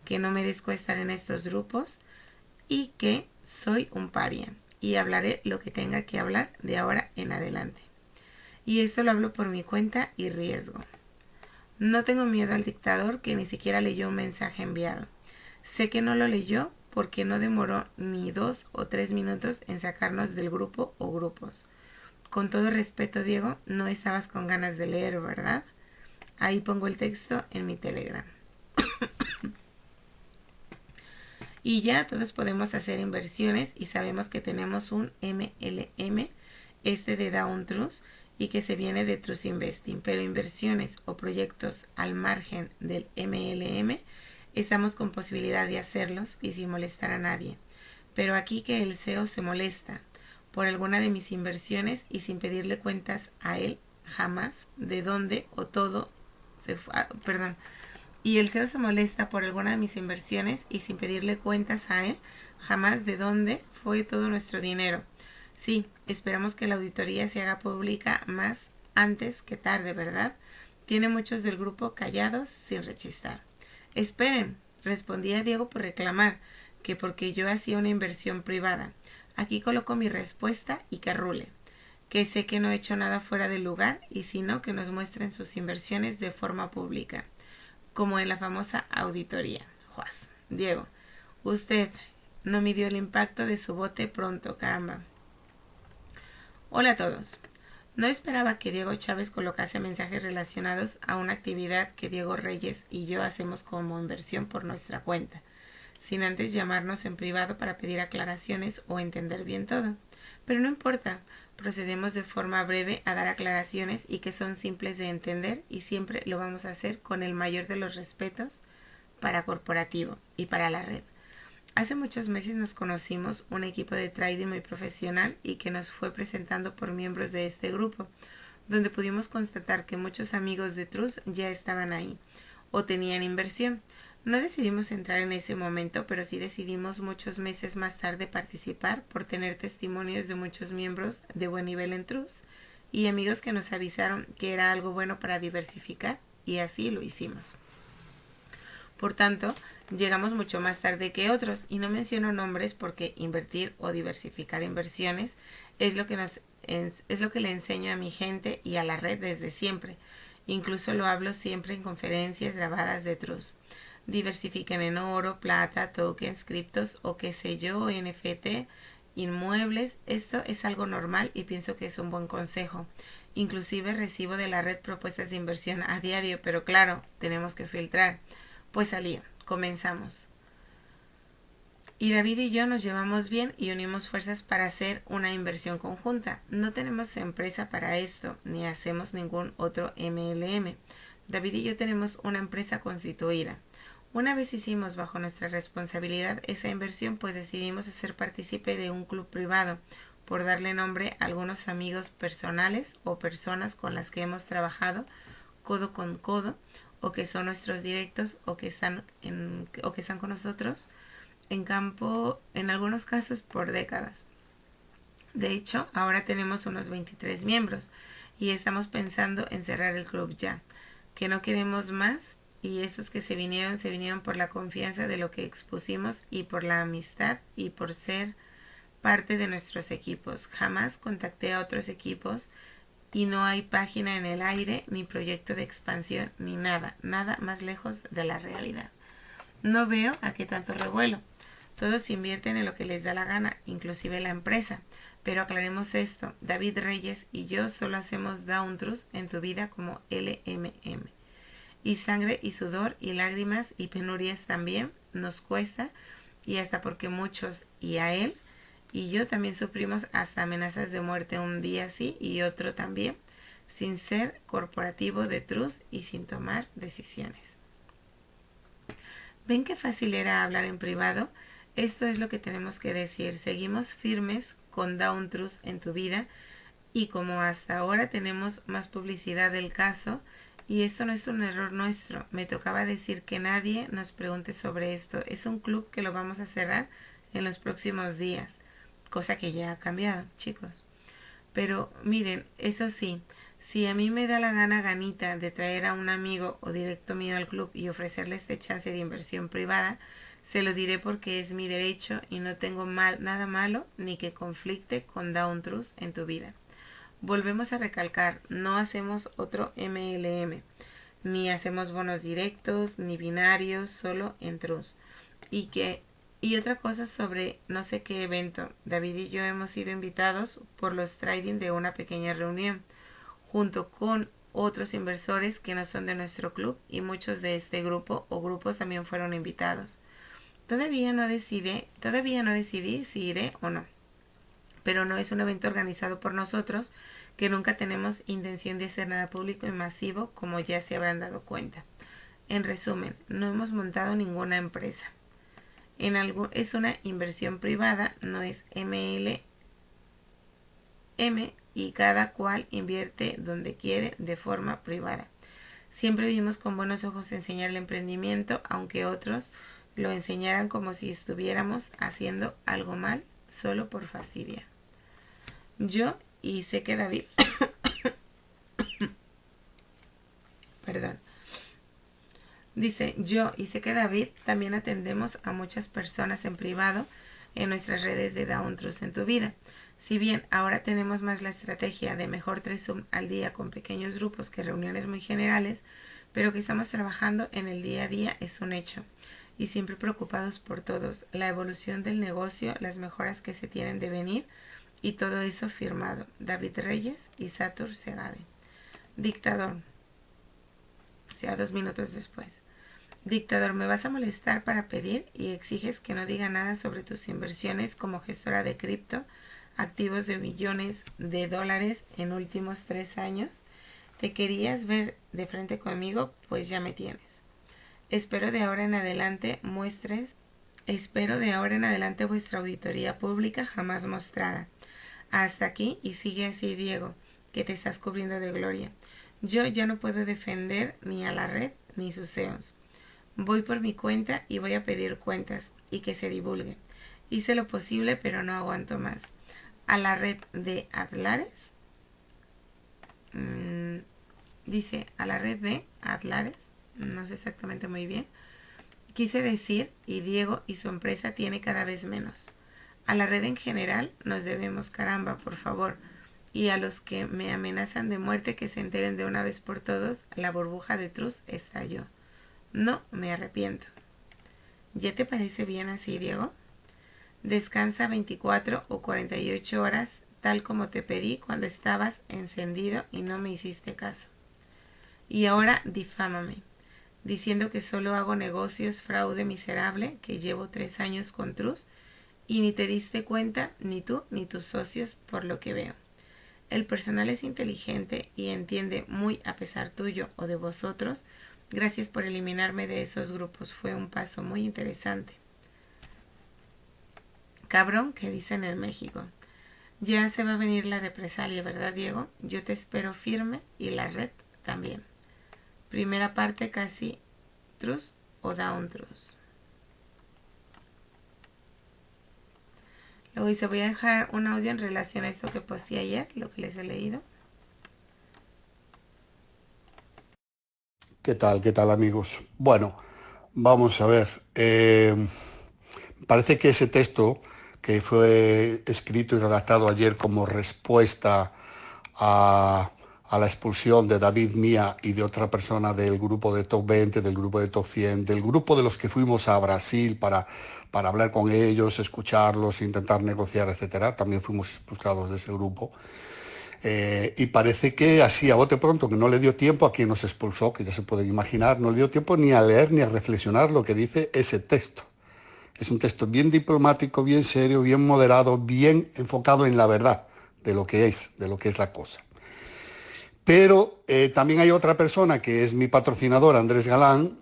que no merezco estar en estos grupos y que soy un paria y hablaré lo que tenga que hablar de ahora en adelante. Y esto lo hablo por mi cuenta y riesgo. No tengo miedo al dictador que ni siquiera leyó un mensaje enviado. Sé que no lo leyó porque no demoró ni dos o tres minutos en sacarnos del grupo o grupos. Con todo respeto, Diego, no estabas con ganas de leer, ¿verdad? Ahí pongo el texto en mi Telegram. y ya todos podemos hacer inversiones y sabemos que tenemos un MLM, este de Down y que se viene de Trust Investing, pero inversiones o proyectos al margen del MLM, estamos con posibilidad de hacerlos y sin molestar a nadie. Pero aquí que el CEO se molesta por alguna de mis inversiones y sin pedirle cuentas a él jamás de dónde o todo se fue, ah, perdón, y el CEO se molesta por alguna de mis inversiones y sin pedirle cuentas a él jamás de dónde fue todo nuestro dinero. Sí, esperamos que la auditoría se haga pública más antes que tarde, ¿verdad? Tiene muchos del grupo callados sin rechistar. Esperen, respondía Diego por reclamar, que porque yo hacía una inversión privada. Aquí coloco mi respuesta y que rule. Que sé que no he hecho nada fuera del lugar y si no, que nos muestren sus inversiones de forma pública, como en la famosa auditoría. Juaz. Diego, usted no midió el impacto de su bote pronto, caramba. Hola a todos. No esperaba que Diego Chávez colocase mensajes relacionados a una actividad que Diego Reyes y yo hacemos como inversión por nuestra cuenta, sin antes llamarnos en privado para pedir aclaraciones o entender bien todo. Pero no importa, procedemos de forma breve a dar aclaraciones y que son simples de entender y siempre lo vamos a hacer con el mayor de los respetos para corporativo y para la red. Hace muchos meses nos conocimos un equipo de trading muy profesional y que nos fue presentando por miembros de este grupo, donde pudimos constatar que muchos amigos de Trus ya estaban ahí o tenían inversión. No decidimos entrar en ese momento, pero sí decidimos muchos meses más tarde participar por tener testimonios de muchos miembros de buen nivel en Trus y amigos que nos avisaron que era algo bueno para diversificar y así lo hicimos. Por tanto, llegamos mucho más tarde que otros y no menciono nombres porque invertir o diversificar inversiones es lo que le enseño a mi gente y a la red desde siempre. Incluso lo hablo siempre en conferencias grabadas de Trust. Diversifiquen en oro, plata, tokens, criptos o qué sé yo, NFT, inmuebles. Esto es algo normal y pienso que es un buen consejo. Inclusive recibo de la red propuestas de inversión a diario, pero claro, tenemos que filtrar. Pues salía, comenzamos. Y David y yo nos llevamos bien y unimos fuerzas para hacer una inversión conjunta. No tenemos empresa para esto, ni hacemos ningún otro MLM. David y yo tenemos una empresa constituida. Una vez hicimos bajo nuestra responsabilidad esa inversión, pues decidimos hacer partícipe de un club privado, por darle nombre a algunos amigos personales o personas con las que hemos trabajado codo con codo o que son nuestros directos o que están en, o que están con nosotros en campo en algunos casos por décadas. De hecho, ahora tenemos unos 23 miembros y estamos pensando en cerrar el club ya, que no queremos más y estos que se vinieron se vinieron por la confianza de lo que expusimos y por la amistad y por ser parte de nuestros equipos. Jamás contacté a otros equipos y no hay página en el aire, ni proyecto de expansión, ni nada, nada más lejos de la realidad. No veo a qué tanto revuelo. Todos invierten en lo que les da la gana, inclusive la empresa. Pero aclaremos esto, David Reyes y yo solo hacemos down en tu vida como LMM. Y sangre y sudor y lágrimas y penurias también nos cuesta y hasta porque muchos y a él y yo también sufrimos hasta amenazas de muerte un día sí y otro también, sin ser corporativo de trust y sin tomar decisiones. ¿Ven qué fácil era hablar en privado? Esto es lo que tenemos que decir. Seguimos firmes con Down Trust en tu vida y como hasta ahora tenemos más publicidad del caso Y esto no es un error nuestro. Me tocaba decir que nadie nos pregunte sobre esto. Es un club que lo vamos a cerrar en los próximos días. Cosa que ya ha cambiado, chicos. Pero miren, eso sí, si a mí me da la gana ganita de traer a un amigo o directo mío al club y ofrecerle este chance de inversión privada, se lo diré porque es mi derecho y no tengo mal, nada malo ni que conflicte con Down Truth en tu vida. Volvemos a recalcar, no hacemos otro MLM, ni hacemos bonos directos, ni binarios, solo en Trust. Y que y otra cosa sobre no sé qué evento. David y yo hemos sido invitados por los trading de una pequeña reunión, junto con otros inversores que no son de nuestro club y muchos de este grupo o grupos también fueron invitados. Todavía no decidí, todavía no decidí si iré o no. Pero no es un evento organizado por nosotros, que nunca tenemos intención de hacer nada público y masivo, como ya se habrán dado cuenta. En resumen, no hemos montado ninguna empresa en algo, es una inversión privada, no es MLM y cada cual invierte donde quiere de forma privada. Siempre vimos con buenos ojos enseñar el emprendimiento, aunque otros lo enseñaran como si estuviéramos haciendo algo mal solo por fastidia. Yo y sé que David, perdón, Dice, yo y sé que David también atendemos a muchas personas en privado en nuestras redes de Down Trust en tu vida. Si bien ahora tenemos más la estrategia de mejor tres Zoom al día con pequeños grupos que reuniones muy generales, pero que estamos trabajando en el día a día es un hecho. Y siempre preocupados por todos, la evolución del negocio, las mejoras que se tienen de venir y todo eso firmado. David Reyes y Satur Segade. Dictador. O sea, dos minutos después. Dictador, me vas a molestar para pedir y exiges que no diga nada sobre tus inversiones como gestora de cripto, activos de millones de dólares en últimos tres años. ¿Te querías ver de frente conmigo? Pues ya me tienes. Espero de ahora en adelante muestres, espero de ahora en adelante vuestra auditoría pública jamás mostrada. Hasta aquí y sigue así, Diego, que te estás cubriendo de gloria. Yo ya no puedo defender ni a la red ni sus CEOs. Voy por mi cuenta y voy a pedir cuentas y que se divulgue. Hice lo posible, pero no aguanto más. A la red de Atlares. Mm, dice a la red de Atlares. No sé exactamente muy bien. Quise decir, y Diego y su empresa tiene cada vez menos. A la red en general nos debemos, caramba, por favor. Y a los que me amenazan de muerte que se enteren de una vez por todos, la burbuja de Truz estalló. No, me arrepiento. ¿Ya te parece bien así, Diego? Descansa 24 o 48 horas, tal como te pedí cuando estabas encendido y no me hiciste caso. Y ahora difámame, diciendo que solo hago negocios fraude miserable, que llevo tres años con Trus, y ni te diste cuenta, ni tú ni tus socios, por lo que veo. El personal es inteligente y entiende muy a pesar tuyo o de vosotros Gracias por eliminarme de esos grupos. Fue un paso muy interesante. Cabrón, que dicen en México. Ya se va a venir la represalia, ¿verdad, Diego? Yo te espero firme y la red también. Primera parte casi trus o down trus. Luego dice, voy a dejar un audio en relación a esto que posté ayer, lo que les he leído. ¿Qué tal? ¿Qué tal amigos? Bueno, vamos a ver. Eh, parece que ese texto que fue escrito y redactado ayer como respuesta a, la expulsión de David Mía y de otra persona del grupo de Top 20, del grupo de Top 100, del grupo de los que fuimos a Brasil para, para hablar con ellos, escucharlos, intentar negociar, etcétera. También fuimos expulsados de ese grupo. Eh, y parece que así a bote pronto, que no le dio tiempo a quien nos expulsó, que ya se pueden imaginar, no le dio tiempo ni a leer ni a reflexionar lo que dice ese texto. Es un texto bien diplomático, bien serio, bien moderado, bien enfocado en la verdad de lo que es, de lo que es la cosa. Pero eh, también hay otra persona que es mi patrocinador, Andrés Galán,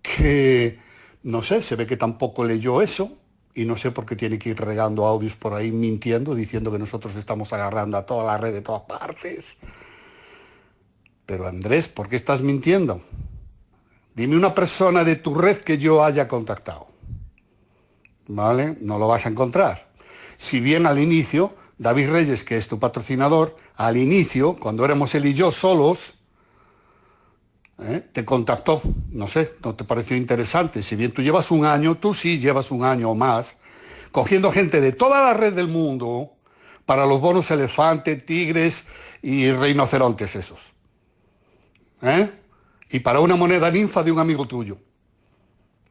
que no sé, se ve que tampoco leyó eso, y no sé por qué tiene que ir regando audios por ahí mintiendo, diciendo que nosotros estamos agarrando a toda la red de todas partes. Pero Andrés, ¿por qué estás mintiendo? Dime una persona de tu red que yo haya contactado. ¿Vale? No lo vas a encontrar. Si bien al inicio, David Reyes, que es tu patrocinador, al inicio, cuando éramos él y yo solos, ¿eh? te contactó. No sé, ¿no te pareció interesante? Si bien tú llevas un año, tú sí llevas un año o más, cogiendo gente de toda la red del mundo para los bonos elefante, tigres y rinocerontes esos. ¿Eh? Y para una moneda ninfa de un amigo tuyo.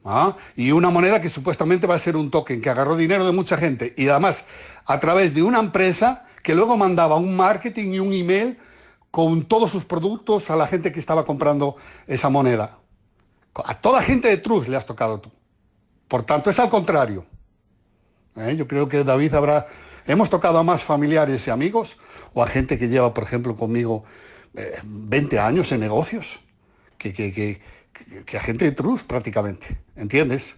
¿Ah? Y una moneda que supuestamente va a ser un token que agarró dinero de mucha gente y además a través de una empresa que luego mandaba un marketing y un email con todos sus productos a la gente que estaba comprando esa moneda. A toda gente de Truz le has tocado tú. Por tanto, es al contrario. ¿Eh? Yo creo que David habrá... Hemos tocado a más familiares y amigos o a gente que lleva, por ejemplo, conmigo 20 eh, años en negocios, que, que, a gente de Truz prácticamente, ¿entiendes?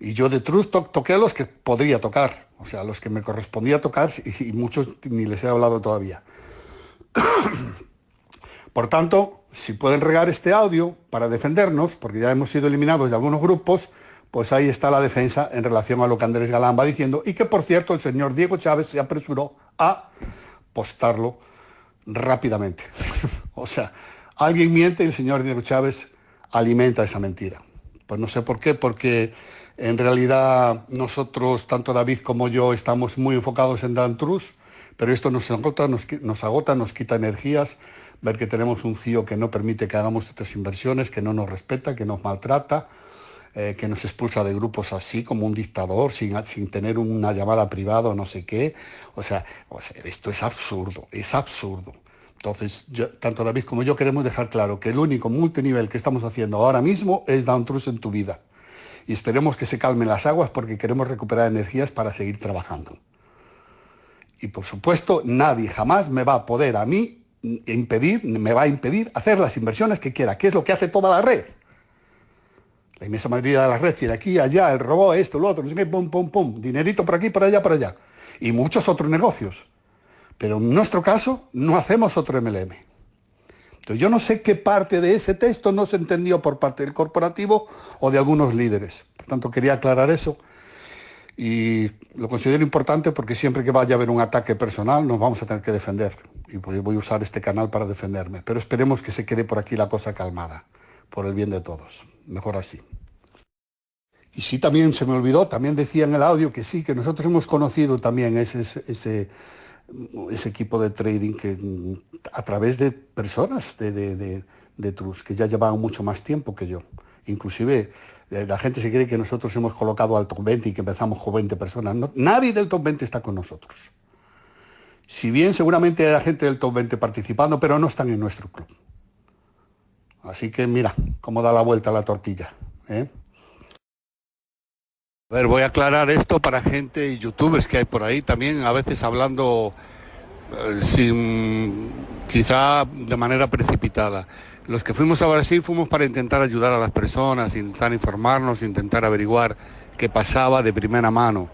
Y yo de Truz toqué a los que podría tocar, o sea, a los que me correspondía tocar y muchos ni les he hablado todavía. Por tanto, si pueden regar este audio para defendernos, porque ya hemos sido eliminados de algunos grupos, pues ahí está la defensa en relación a lo que Andrés Galán va diciendo y que por cierto el señor Diego Chávez se apresuró a postarlo rápidamente. o sea, alguien miente y el señor Diego Chávez alimenta esa mentira. Pues no sé por qué, porque en realidad nosotros, tanto David como yo, estamos muy enfocados en Dan Trus, pero esto nos agota, nos, agota, nos quita energías, ver que tenemos un CIO que no permite que hagamos otras inversiones, que no nos respeta, que nos maltrata, eh, que nos expulsa de grupos así, como un dictador, sin, sin tener una llamada privada o no sé qué. O sea, esto es absurdo, es absurdo. Entonces, tanto David como yo queremos dejar claro que el único multinivel que estamos haciendo ahora mismo es Down Trust en tu vida. Y esperemos que se calmen las aguas porque queremos recuperar energías para seguir trabajando. Y por supuesto, nadie jamás me va a poder a mí impedir, me va a impedir hacer las inversiones que quiera, que es lo que hace toda la red. La inmensa mayoría de la red tiene aquí, allá, el robot, esto, lo otro, no sé qué, pum, pum, pum, dinerito por aquí, por allá, por allá. Y muchos otros negocios. Pero en nuestro caso no hacemos otro MLM. Entonces yo no sé qué parte de ese texto no se entendió por parte del corporativo o de algunos líderes. Por tanto, quería aclarar eso. Y lo considero importante porque siempre que vaya a haber un ataque personal nos vamos a tener que defender. Y voy a usar este canal para defenderme. Pero esperemos que se quede por aquí la cosa calmada, por el bien de todos mejor así. Y sí, también se me olvidó, también decía en el audio que sí, que nosotros hemos conocido también ese, ese, ese equipo de trading que a través de personas de, de, de, Trus, que ya llevaban mucho más tiempo que yo. Inclusive eh, la gente se cree que nosotros hemos colocado al top 20 y que empezamos con 20 personas. nadie del top 20 está con nosotros. Si bien seguramente hay gente del top 20 participando, pero no están en nuestro club. Así que mira cómo da la vuelta la tortilla. ¿eh? A ver, voy a aclarar esto para gente y youtubers que hay por ahí también, a veces hablando eh, quizá de manera precipitada. Los que fuimos a Brasil fuimos para intentar ayudar a las personas, intentar informarnos, intentar averiguar qué pasaba de primera mano.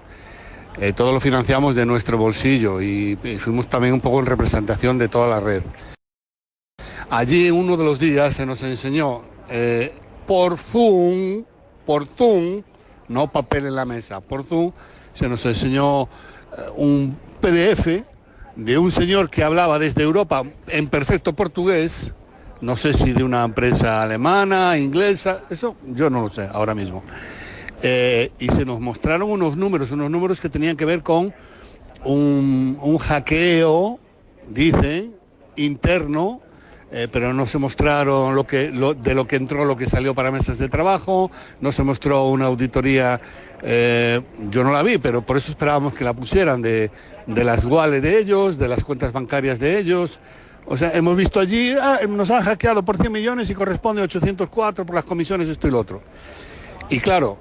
Eh, todo lo financiamos de nuestro bolsillo y fuimos también un poco en representación de toda la red. Allí uno de los días se nos enseñó eh, por Zoom, por Zoom, no papel en la mesa, por Zoom se nos enseñó eh, un PDF de un señor que hablaba desde Europa en perfecto portugués, no sé si de una empresa alemana, inglesa, eso yo no lo sé ahora mismo. Eh, y se nos mostraron unos números, unos números que tenían que ver con un, un hackeo, dicen, interno eh, pero no se mostraron lo que, de lo que entró, lo que salió para mesas de trabajo, no se mostró una auditoría, eh, yo no la vi, pero por eso esperábamos que la pusieran, de, las wallets de ellos, de las cuentas bancarias de ellos. O sea, hemos visto allí, ah, nos han hackeado por 100 millones y corresponde a 804 por las comisiones, esto y lo otro. Y claro,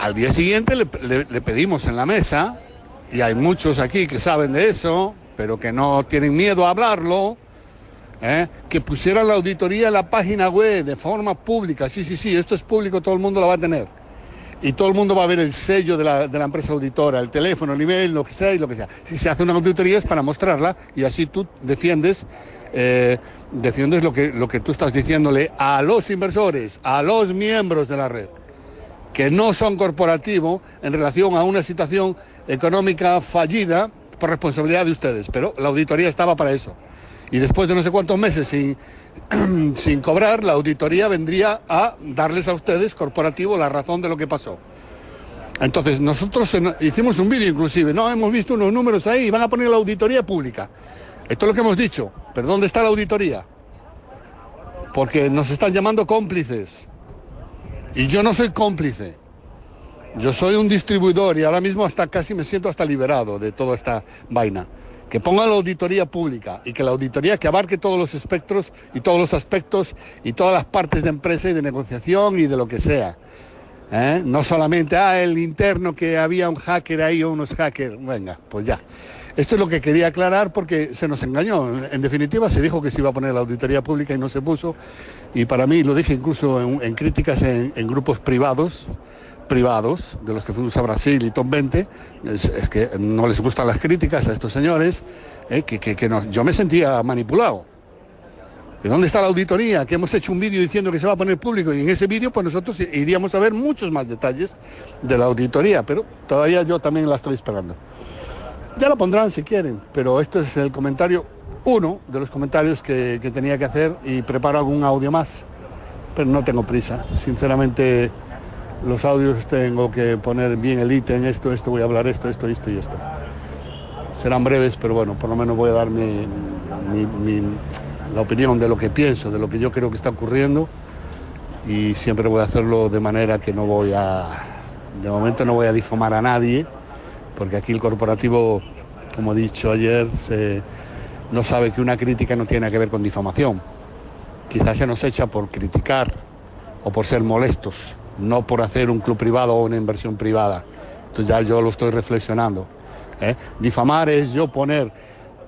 al día siguiente le pedimos en la mesa, y hay muchos aquí que saben de eso, pero que no tienen miedo a hablarlo, ¿eh? que pusieran la auditoría en la página web de forma pública. Sí, sí, sí, esto es público, todo el mundo lo va a tener. y todo el mundo va a ver el sello de la, empresa auditora, el teléfono, el email, lo que sea y lo que sea. Si se hace una auditoría es para mostrarla y así tú defiendes, eh, defiendes lo que, lo que tú estás diciéndole a los inversores, a los miembros de la red, que no son corporativos en relación a una situación económica fallida por responsabilidad de ustedes. Pero la auditoría estaba para eso. Y después de no sé cuántos meses sin, sin cobrar, la auditoría vendría a darles a ustedes, corporativo, la razón de lo que pasó. Entonces, nosotros hicimos un vídeo inclusive, no, hemos visto unos números ahí van a poner la auditoría pública. Esto es lo que hemos dicho, pero ¿dónde está la auditoría? Porque nos están llamando cómplices. Y yo no soy cómplice. Yo soy un distribuidor y ahora mismo hasta casi me siento hasta liberado de toda esta vaina que ponga la auditoría pública y que la auditoría que abarque todos los espectros y todos los aspectos y todas las partes de empresa y de negociación y de lo que sea. ¿eh? No solamente, ah, el interno que había un hacker ahí o unos hackers. Venga, pues ya. Esto es lo que quería aclarar porque se nos engañó. En definitiva, se dijo que se iba a poner la auditoría pública y no se puso. Y para mí, lo dije incluso en, críticas en grupos privados, privados, de los que fuimos a Brasil y Top 20, es, que no les gustan las críticas a estos señores, eh, que, que, yo me sentía manipulado. ¿Y dónde está la auditoría? Que hemos hecho un vídeo diciendo que se va a poner público y en ese vídeo pues nosotros iríamos a ver muchos más detalles de la auditoría, pero todavía yo también la estoy esperando. Ya la pondrán si quieren, pero esto es el comentario, uno de los comentarios que, que tenía que hacer y preparo algún audio más, pero no tengo prisa. Sinceramente los audios tengo que poner bien el ítem, esto, esto, voy a hablar esto, esto, esto y esto. Serán breves, pero bueno, por lo menos voy a dar mi, la opinión de lo que pienso, de lo que yo creo que está ocurriendo y siempre voy a hacerlo de manera que no voy a, de momento no voy a difamar a nadie, porque aquí el corporativo, como he dicho ayer, no sabe que una crítica no tiene que ver con difamación. Quizás se nos echa por criticar o por ser molestos no por hacer un club privado o una inversión privada. Entonces ya yo lo estoy reflexionando. ¿eh? Difamar es yo poner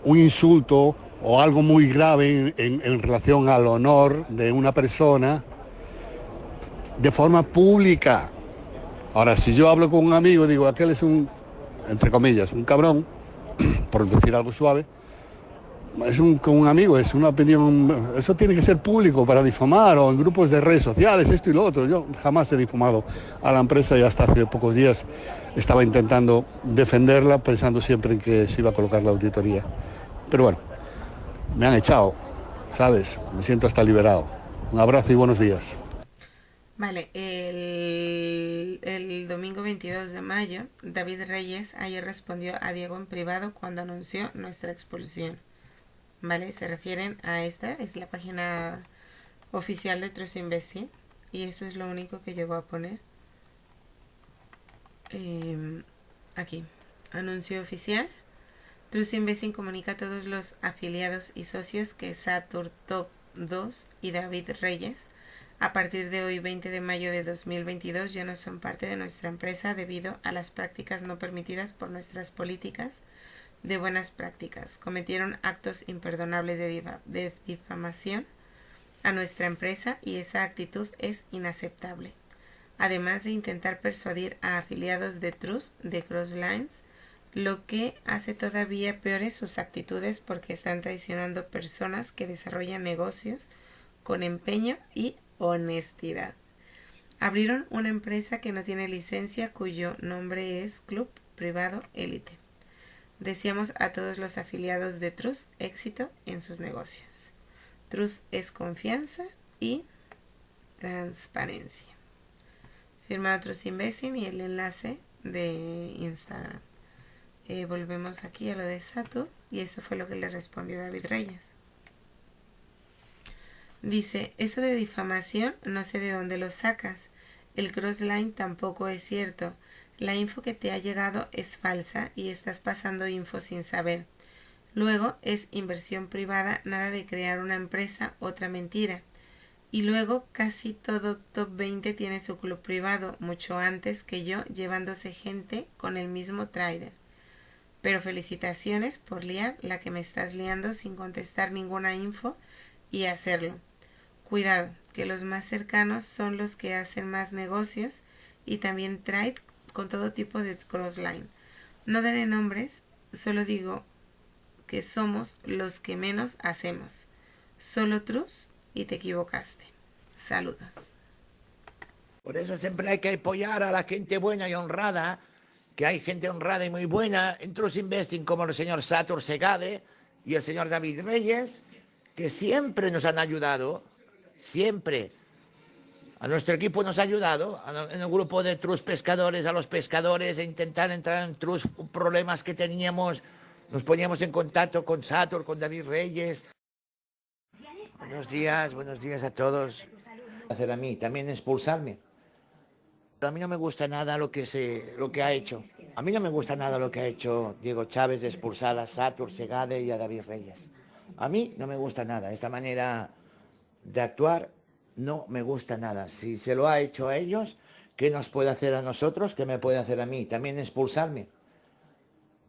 un insulto o algo muy grave en, relación al honor de una persona de forma pública. Ahora, si yo hablo con un amigo y digo, aquel es un, entre comillas, un cabrón, por decir algo suave, es un, con un amigo, es una opinión, eso tiene que ser público para difamar o en grupos de redes sociales, esto y lo otro. Yo jamás he difamado a la empresa y hasta hace pocos días estaba intentando defenderla pensando siempre en que se iba a colocar la auditoría. Pero bueno, me han echado, ¿sabes? Me siento hasta liberado. Un abrazo y buenos días. Vale, el, el, domingo 22 de mayo, David Reyes ayer respondió a Diego en privado cuando anunció nuestra expulsión. ¿Vale? Se refieren a esta, es la página oficial de Trust Investing y esto es lo único que llegó a poner. Em, aquí, anuncio oficial. Trust Investing comunica a todos los afiliados y socios que Satur Top 2 y David Reyes a partir de hoy 20 de mayo de 2022 ya no son parte de nuestra empresa debido a las prácticas no permitidas por nuestras políticas de buenas prácticas. Cometieron actos imperdonables de, difamación a nuestra empresa y esa actitud es inaceptable. Además de intentar persuadir a afiliados de Trust de Crosslines, lo que hace todavía peores sus actitudes porque están traicionando personas que desarrollan negocios con empeño y honestidad. Abrieron una empresa que no tiene licencia cuyo nombre es Club Privado Elite. Deseamos a todos los afiliados de Trust éxito en sus negocios. Trust es confianza y transparencia. Firmado Trust Investing y el enlace de Instagram. Eh, volvemos aquí a lo de Satu y eso fue lo que le respondió David Reyes. Dice, eso de difamación no sé de dónde lo sacas. El crossline tampoco es cierto. La info que te ha llegado es falsa y estás pasando info sin saber. Luego es inversión privada, nada de crear una empresa, otra mentira. Y luego casi todo top 20 tiene su club privado, mucho antes que yo, llevándose gente con el mismo trader. Pero felicitaciones por liar la que me estás liando sin contestar ninguna info y hacerlo. Cuidado, que los más cercanos son los que hacen más negocios y también Trade con todo tipo de crossline. No daré nombres, solo digo que somos los que menos hacemos. Solo trus y te equivocaste. Saludos. Por eso siempre hay que apoyar a la gente buena y honrada, que hay gente honrada y muy buena en Trust Investing como el señor Satur Segade y el señor David Reyes, que siempre nos han ayudado, siempre. A nuestro equipo nos ha ayudado, en el grupo de Trus Pescadores, a los pescadores, a intentar entrar en Trus problemas que teníamos, nos poníamos en contacto con Satur, con David Reyes. Buenos días, buenos días a todos. Hacer a mí, también expulsarme. A mí no me gusta nada lo que, se, lo que ha hecho. A mí no me gusta nada lo que ha hecho Diego Chávez de expulsar a Satur, Segade y a David Reyes. A mí no me gusta nada. Esta manera de actuar no me gusta nada. Si se lo ha hecho a ellos, ¿qué nos puede hacer a nosotros? ¿Qué me puede hacer a mí? También expulsarme.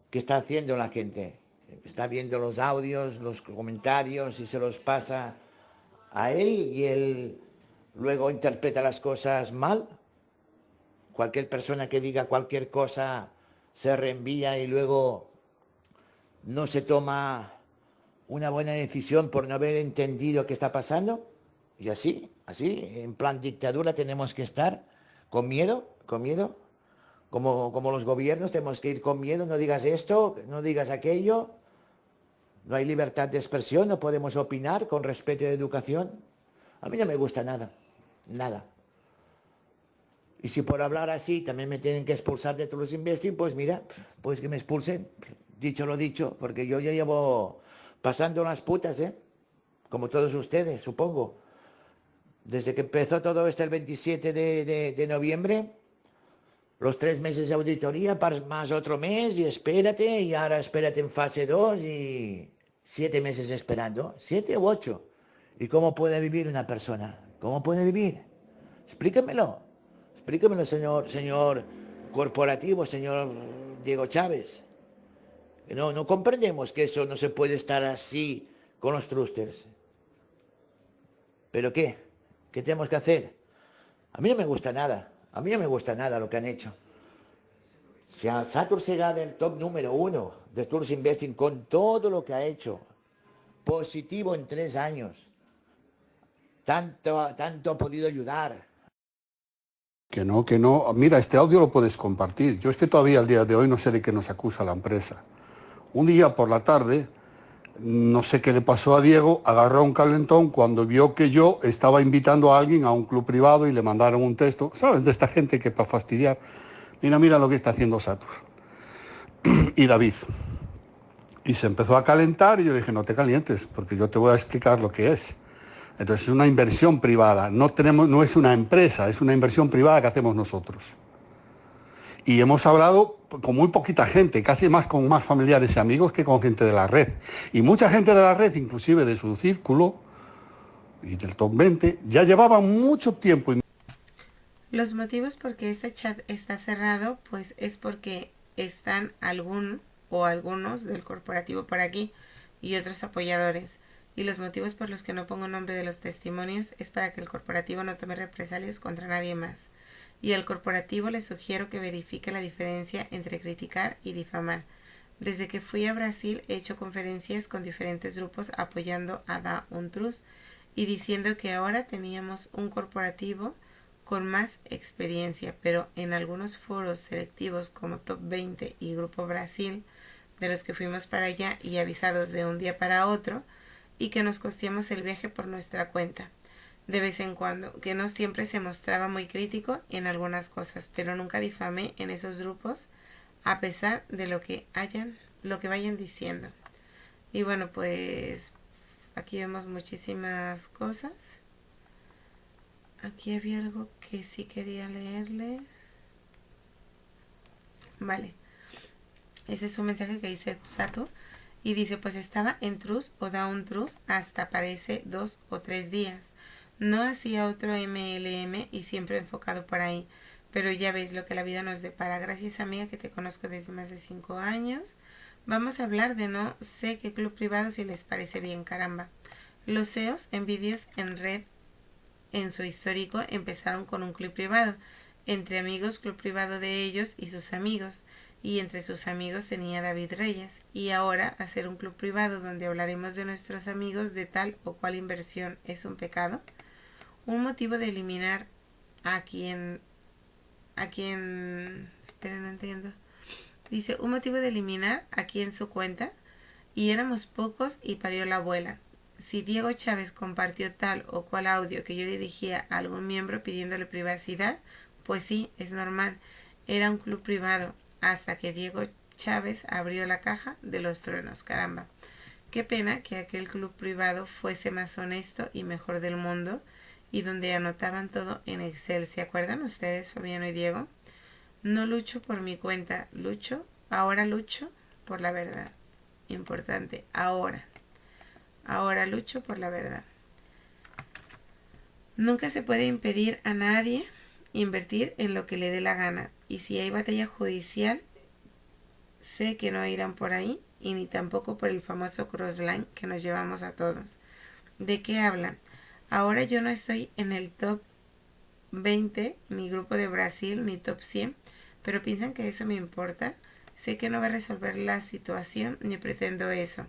¿Qué está haciendo la gente? Está viendo los audios, los comentarios y se los pasa a él y él luego interpreta las cosas mal. Cualquier persona que diga cualquier cosa se reenvía y luego no se toma una buena decisión por no haber entendido qué está pasando. Y así, así, en plan dictadura tenemos que estar con miedo, con miedo. Como, como los gobiernos tenemos que ir con miedo, no digas esto, no digas aquello. No hay libertad de expresión, no podemos opinar con respeto de educación. A mí no me gusta nada, nada. Y si por hablar así también me tienen que expulsar de todos los investing, pues mira, pues que me expulsen. Dicho lo dicho, porque yo ya llevo pasando las putas, ¿eh? Como todos ustedes, supongo. Desde que empezó todo esto el 27 de, noviembre, los tres meses de auditoría, más otro mes, y espérate, y ahora espérate en fase 2, y siete meses esperando, siete u ocho. ¿Y cómo puede vivir una persona? ¿Cómo puede vivir? Explíquemelo. Explíquemelo, señor, señor corporativo, señor Diego Chávez. No, no comprendemos que eso no se puede estar así con los trusters. ¿Pero qué? ¿Qué tenemos que hacer? A mí no me gusta nada. A mí no me gusta nada lo que han hecho. Si a Satur será del top número uno de Tours Investing con todo lo que ha hecho, positivo en tres años, tanto, tanto ha podido ayudar. Que no, que no. Mira, este audio lo puedes compartir. Yo es que todavía al día de hoy no sé de qué nos acusa la empresa. Un día por la tarde, no sé qué le pasó a Diego, agarró un calentón cuando vio que yo estaba invitando a alguien a un club privado y le mandaron un texto, ¿sabes? De esta gente que para fastidiar, mira, mira lo que está haciendo Satur y David. Y se empezó a calentar y yo dije, no te calientes, porque yo te voy a explicar lo que es. Entonces es una inversión privada, no, tenemos, no es una empresa, es una inversión privada que hacemos nosotros y hemos hablado con muy poquita gente, casi más con más familiares y amigos que con gente de la red. Y mucha gente de la red, inclusive de su círculo y del top 20, ya llevaban mucho tiempo. Los motivos por qué este chat está cerrado, pues es porque están algún o algunos del corporativo por aquí y otros apoyadores. Y los motivos por los que no pongo nombre de los testimonios es para que el corporativo no tome represalias contra nadie más y al corporativo le sugiero que verifique la diferencia entre criticar y difamar. Desde que fui a Brasil he hecho conferencias con diferentes grupos apoyando a Da Untrus y diciendo que ahora teníamos un corporativo con más experiencia, pero en algunos foros selectivos como Top 20 y Grupo Brasil, de los que fuimos para allá y avisados de un día para otro, y que nos costeamos el viaje por nuestra cuenta de vez en cuando, que no siempre se mostraba muy crítico en algunas cosas, pero nunca difamé en esos grupos a pesar de lo que hayan, lo que vayan diciendo. Y bueno, pues aquí vemos muchísimas cosas. Aquí había algo que sí quería leerle. Vale. Ese es un mensaje que dice Sato. Y dice, pues estaba en trus o da un trus hasta parece dos o tres días. No hacía otro MLM y siempre enfocado por ahí. Pero ya ves lo que la vida nos depara. Gracias amiga que te conozco desde más de 5 años. Vamos a hablar de no sé qué club privado si les parece bien, caramba. Los CEOs en vídeos en red en su histórico empezaron con un club privado. Entre amigos, club privado de ellos y sus amigos. Y entre sus amigos tenía David Reyes. Y ahora hacer un club privado donde hablaremos de nuestros amigos de tal o cual inversión es un pecado. Un motivo de eliminar a quien... A quien... Espera, no entiendo. Dice, un motivo de eliminar a quien su cuenta. Y éramos pocos y parió la abuela si Diego Chávez compartió tal o cual audio que yo dirigía a algún miembro pidiéndole privacidad, pues sí, es normal. Era un club privado hasta que Diego Chávez abrió la caja de los truenos. Caramba. Qué pena que aquel club privado fuese más honesto y mejor del mundo y donde anotaban todo en Excel. ¿Se acuerdan ustedes, Fabiano y Diego? No lucho por mi cuenta, lucho, ahora lucho por la verdad. Importante, ahora. Ahora lucho por la verdad. Nunca se puede impedir a nadie invertir en lo que le dé la gana. Y si hay batalla judicial, sé que no irán por ahí y ni tampoco por el famoso crossline que nos llevamos a todos. ¿De qué hablan? Ahora yo no estoy en el top 20, ni grupo de Brasil, ni top 100, pero piensan que eso me importa. Sé que no va a resolver la situación, ni pretendo eso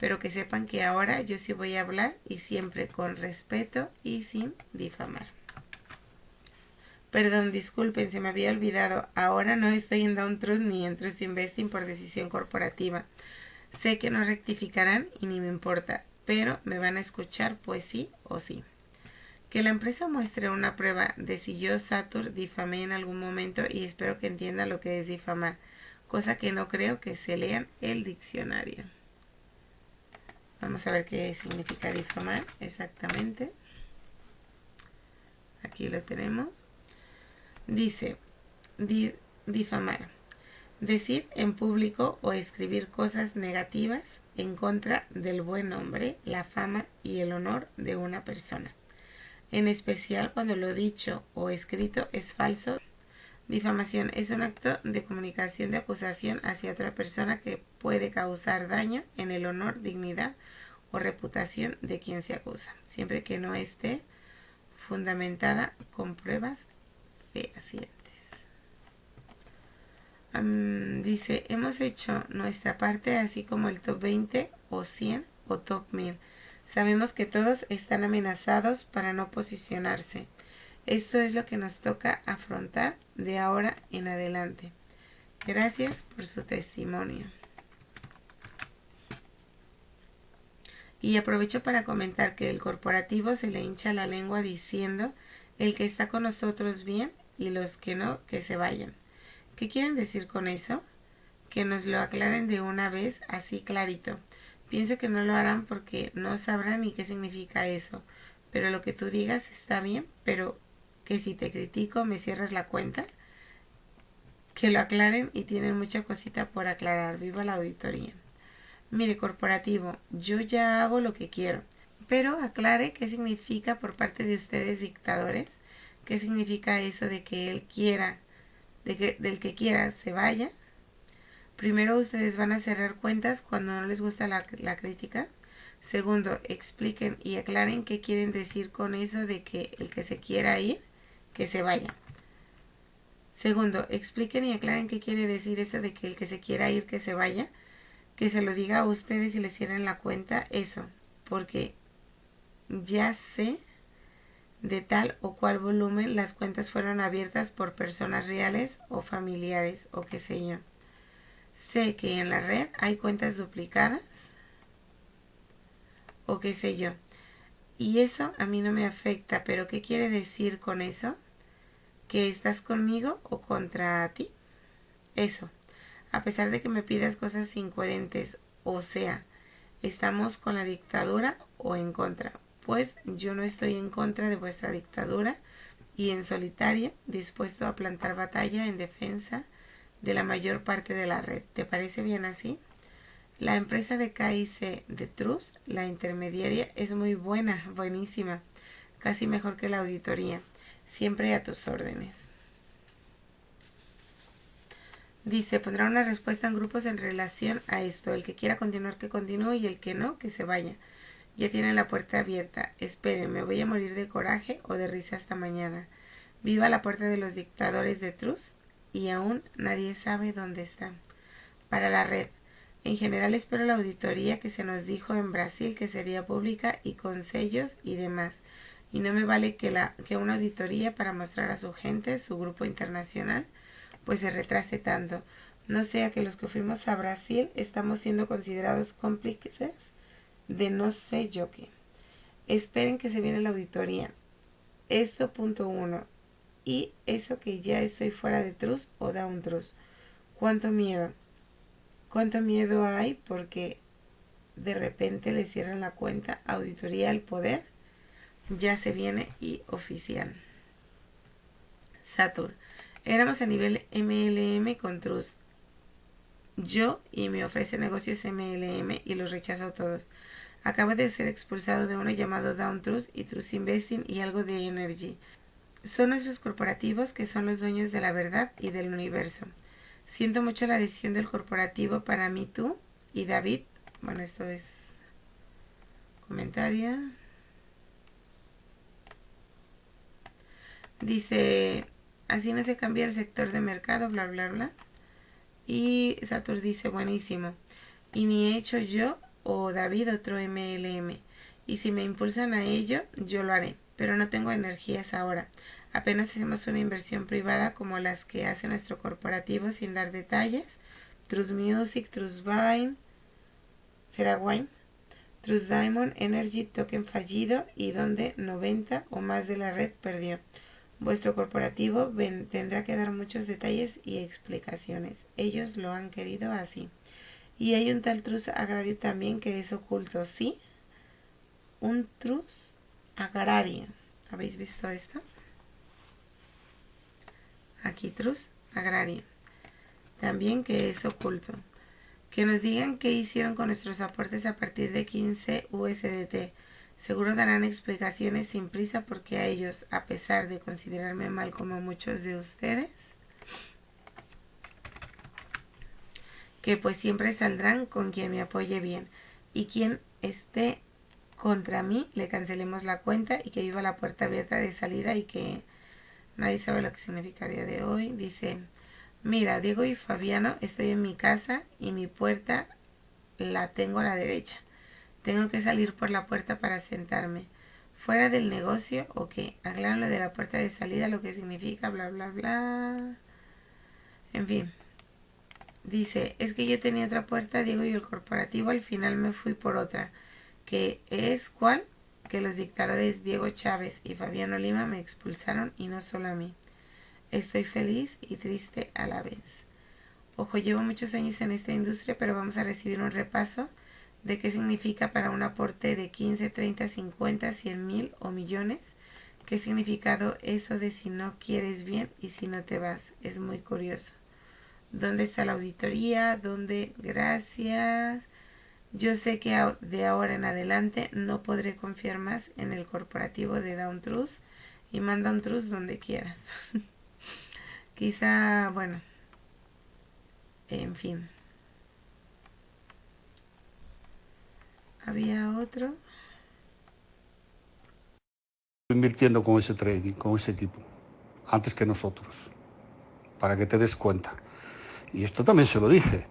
pero que sepan que ahora yo sí voy a hablar y siempre con respeto y sin difamar. Perdón, disculpen, se me había olvidado. Ahora no estoy en Down Trust ni en Trust Investing por decisión corporativa. Sé que no rectificarán y ni me importa, pero me van a escuchar pues sí o sí. Que la empresa muestre una prueba de si yo, Satur, difamé en algún momento y espero que entienda lo que es difamar, cosa que no creo que se lean el diccionario. Vamos a ver qué significa difamar exactamente. Aquí lo tenemos. Dice, difamar. Decir en público o escribir cosas negativas en contra del buen nombre, la fama y el honor de una persona. En especial cuando lo dicho o escrito es falso. Difamación es un acto de comunicación de acusación hacia otra persona que puede causar daño en el honor, dignidad o reputación de quien se acusa, siempre que no esté fundamentada con pruebas fehacientes. Dice, hemos hecho nuestra parte así como el top 20 o 100 o top 1000. Sabemos que todos están amenazados para no posicionarse. Esto es lo que nos toca afrontar de ahora en adelante. Gracias por su testimonio. Y aprovecho para comentar que el corporativo se le hincha la lengua diciendo el que está con nosotros bien y los que no, que se vayan. ¿Qué quieren decir con eso? Que nos lo aclaren de una vez así clarito. Pienso que no lo harán porque no sabrán ni qué significa eso. Pero lo que tú digas está bien, pero que si te critico me cierras la cuenta. Que lo aclaren y tienen mucha cosita por aclarar. Viva la auditoría. Mire, corporativo, yo ya hago lo que quiero, pero aclare qué significa por parte de ustedes dictadores, qué significa eso de que él quiera, de que, del que quiera se vaya. Primero, ustedes van a cerrar cuentas cuando no les gusta la, la crítica. Segundo, expliquen y aclaren qué quieren decir con eso de que el que se quiera ir, que se vaya. Segundo, expliquen y aclaren qué quiere decir eso de que el que se quiera ir, que se vaya que se lo diga a ustedes y les cierren la cuenta, eso, porque ya sé de tal o cual volumen las cuentas fueron abiertas por personas reales o familiares o qué sé yo. Sé que en la red hay cuentas duplicadas o qué sé yo. Y eso a mí no me afecta, pero ¿qué quiere decir con eso? ¿Que estás conmigo o contra ti? Eso a pesar de que me pidas cosas incoherentes, o sea, estamos con la dictadura o en contra. Pues yo no estoy en contra de vuestra dictadura y en solitaria dispuesto a plantar batalla en defensa de la mayor parte de la red. ¿Te parece bien así? La empresa de KIC de Trust, la intermediaria, es muy buena, buenísima, casi mejor que la auditoría. Siempre a tus órdenes. Dice, pondrá una respuesta en grupos en relación a esto. El que quiera continuar, que continúe y el que no, que se vaya. Ya tiene la puerta abierta. Espere, me voy a morir de coraje o de risa hasta mañana. Viva la puerta de los dictadores de Trus y aún nadie sabe dónde están. Para la red. En general espero la auditoría que se nos dijo en Brasil que sería pública y con sellos y demás. Y no me vale que, la, que una auditoría para mostrar a su gente, su grupo internacional, pues se retrase tanto. No sea que los que fuimos a Brasil estamos siendo considerados cómplices de no sé yo qué. Esperen que se viene la auditoría. Esto punto uno. Y eso que ya estoy fuera de trus o down trus. Cuánto miedo. Cuánto miedo hay porque de repente le cierran la cuenta auditoría al poder. Ya se viene y oficial. Saturn. Éramos a nivel MLM con Trus. Yo y me ofrece negocios MLM y los rechazo todos. Acabo de ser expulsado de uno llamado Down Trust y Trust Investing y algo de Energy. Son nuestros corporativos que son los dueños de la verdad y del universo. Siento mucho la decisión del corporativo para mí, tú y David. Bueno, esto es comentario. Dice, así no se cambia el sector de mercado, bla, bla, bla. Y Satur dice, buenísimo. Y ni he hecho yo o David otro MLM. Y si me impulsan a ello, yo lo haré. Pero no tengo energías ahora. Apenas hacemos una inversión privada como las que hace nuestro corporativo sin dar detalles. Trust Music, Trust Vine, será Wine, Trust Diamond, Energy Token fallido y donde 90 o más de la red perdió. Vuestro corporativo tendrá que dar muchos detalles y explicaciones. Ellos lo han querido así. Y hay un tal trus agrario también que es oculto, ¿sí? Un trus agrario. ¿Habéis visto esto? aquí Trus Agraria, también que es oculto. Que nos digan qué hicieron con nuestros aportes a partir de 15 USDT. Seguro darán explicaciones sin prisa porque a ellos, a pesar de considerarme mal como muchos de ustedes, que pues siempre saldrán con quien me apoye bien y quien esté contra mí le cancelemos la cuenta y que viva la puerta abierta de salida y que Nadie sabe lo que significa día de hoy. Dice, mira, Diego y Fabiano, estoy en mi casa y mi puerta la tengo a la derecha. Tengo que salir por la puerta para sentarme. Fuera del negocio, ok. Aclaran lo de la puerta de salida, lo que significa, bla, bla, bla. En fin. Dice, es que yo tenía otra puerta, Diego y el corporativo, al final me fui por otra. Que es, ¿cuál? que los dictadores Diego Chávez y Fabiano Lima me expulsaron y no solo a mí. Estoy feliz y triste a la vez. Ojo, llevo muchos años en esta industria, pero vamos a recibir un repaso de qué significa para un aporte de 15, 30, 50, 100 mil o millones. ¿Qué significado eso de si no quieres bien y si no te vas? Es muy curioso. ¿Dónde está la auditoría? ¿Dónde? Gracias. Yo sé que de ahora en adelante no podré confiar más en el corporativo de Down Trust y manda un Trust donde quieras. Quizá, bueno, en fin. ¿Había otro? Invirtiendo con ese trading, con ese equipo, antes que nosotros, para que te des cuenta. Y esto también se lo dije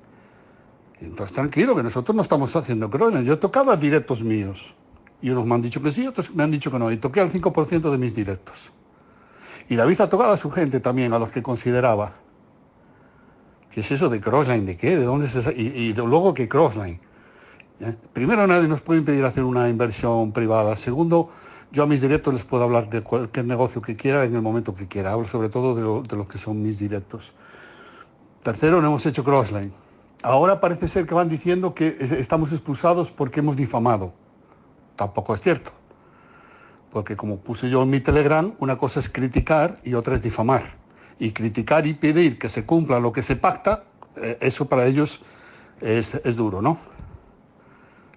entonces tranquilo, que nosotros no estamos haciendo crónicas. Yo he tocado directos míos. Y unos me han dicho que sí, otros me han dicho que no. Y toqué al 5% de mis directos. Y David ha tocado a su gente también, a los que consideraba. ¿Qué es eso de Crossline? ¿De qué? ¿De dónde se y, y luego que Crossline. Primero, nadie nos puede impedir hacer una inversión privada. Segundo, yo a mis directos les puedo hablar de cualquier negocio que quiera en el momento que quiera. Hablo sobre todo de, de los que son mis directos. Tercero, no hemos hecho Crossline. Ahora parece ser que van diciendo que estamos expulsados porque hemos difamado. Tampoco es cierto. Porque como puse yo en mi Telegram, una cosa es criticar y otra es difamar. Y criticar y pedir que se cumpla lo que se pacta, eh, eso para ellos es, duro, ¿no?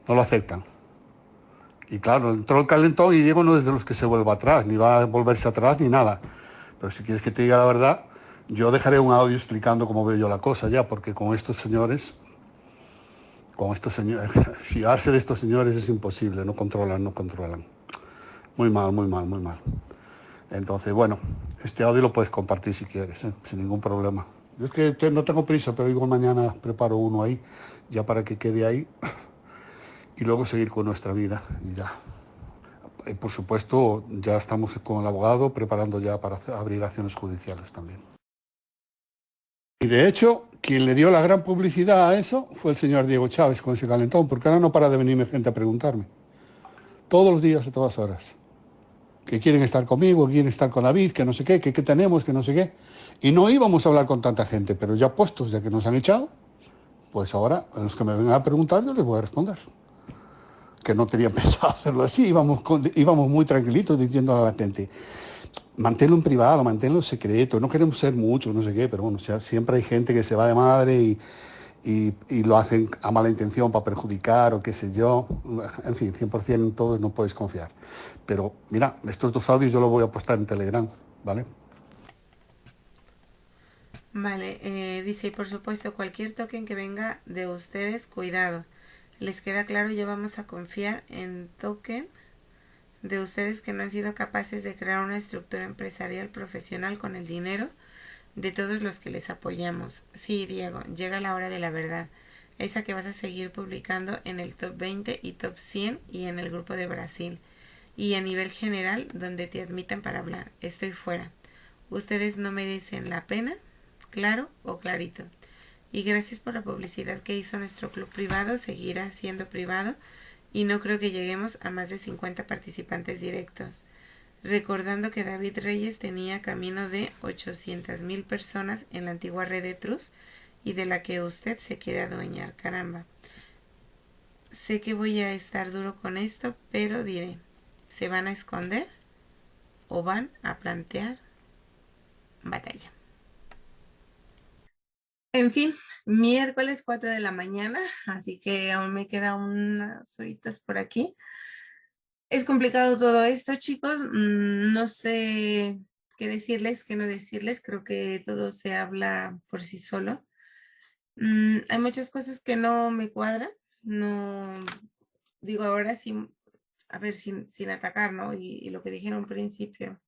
No lo aceptan. Y claro, entró el calentón y Diego no es de los que se vuelva atrás, ni va a volverse atrás ni nada. Pero si quieres que te diga la verdad, yo dejaré un audio explicando cómo veo yo la cosa ya, porque con estos señores, con estos señores, fiarse de estos señores es imposible, no controlan, no controlan. Muy mal, muy mal, muy mal. Entonces, bueno, este audio lo puedes compartir si quieres, ¿eh? sin ningún problema. Es que no tengo prisa, pero igual mañana preparo uno ahí, ya para que quede ahí, y luego seguir con nuestra vida, y ya. Y por supuesto, ya estamos con el abogado preparando ya para abrir acciones judiciales también. Y de hecho, quien le dio la gran publicidad a eso fue el señor Diego Chávez con ese calentón, porque ahora no para de venirme gente a preguntarme. Todos los días, a todas horas que quieren estar conmigo, quieren estar con David, que no sé qué, que qué tenemos, que no sé qué. Y no íbamos a hablar con tanta gente, pero ya puestos, ya que nos han echado, pues ahora los que me vengan a preguntar yo les voy a responder. Que no tenía pensado hacerlo así, íbamos, íbamos muy tranquilitos diciendo a la gente, manténlo en privado, manténlo en secreto, no queremos ser muchos, no sé qué, pero bueno, sea, siempre hay gente que se va de madre y, y, lo hacen a mala intención para perjudicar o qué sé yo. En fin, 100% en todos no puedes confiar. Pero mira, estos dos audios yo los voy a postar en Telegram, ¿vale? Vale, eh, dice, y por supuesto, cualquier token que venga de ustedes, cuidado. Les queda claro, ya vamos a confiar en token de ustedes que no han sido capaces de crear una estructura empresarial profesional con el dinero de todos los que les apoyamos. Sí, Diego, llega la hora de la verdad. Esa que vas a seguir publicando en el top 20 y top 100 y en el grupo de Brasil. Y a nivel general, donde te admitan para hablar. Estoy fuera. Ustedes no merecen la pena, claro o clarito. Y gracias por la publicidad que hizo nuestro club privado. Seguirá siendo privado. Y no creo que lleguemos a más de 50 participantes directos recordando que David Reyes tenía camino de 800 mil personas en la antigua red de Trus y de la que usted se quiere adueñar. Caramba. Sé que voy a estar duro con esto, pero diré, ¿se van a esconder o van a plantear batalla? En fin, miércoles 4 de la mañana, así que aún me quedan unas horitas por aquí. Es complicado todo esto, chicos. Mm, no sé qué decirles, qué no decirles. Creo que todo se habla por sí solo. Mm, hay muchas cosas que no me cuadran. No, digo ahora sin, a ver, sin, sin atacar, ¿no? Y, lo que dije en principio.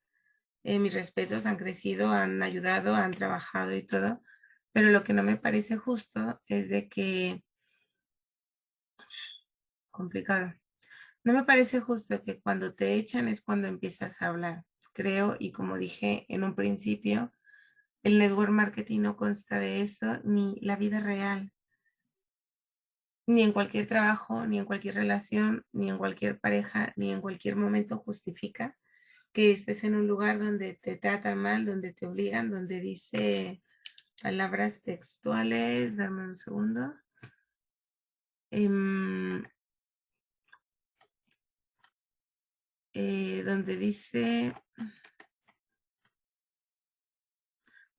Eh, mis respetos han crecido, han ayudado, han trabajado y todo. Pero lo que no me parece justo es de que... Complicado no me parece justo que cuando te echan es cuando empiezas a hablar. Creo, y como dije en un principio, el network marketing no consta de eso ni la vida real. Ni en cualquier trabajo, ni en cualquier relación, ni en cualquier pareja, ni en cualquier momento justifica que estés en un lugar donde te tratan mal, donde te obligan, donde dice palabras textuales. Dame un segundo. Em, Eh, donde dice,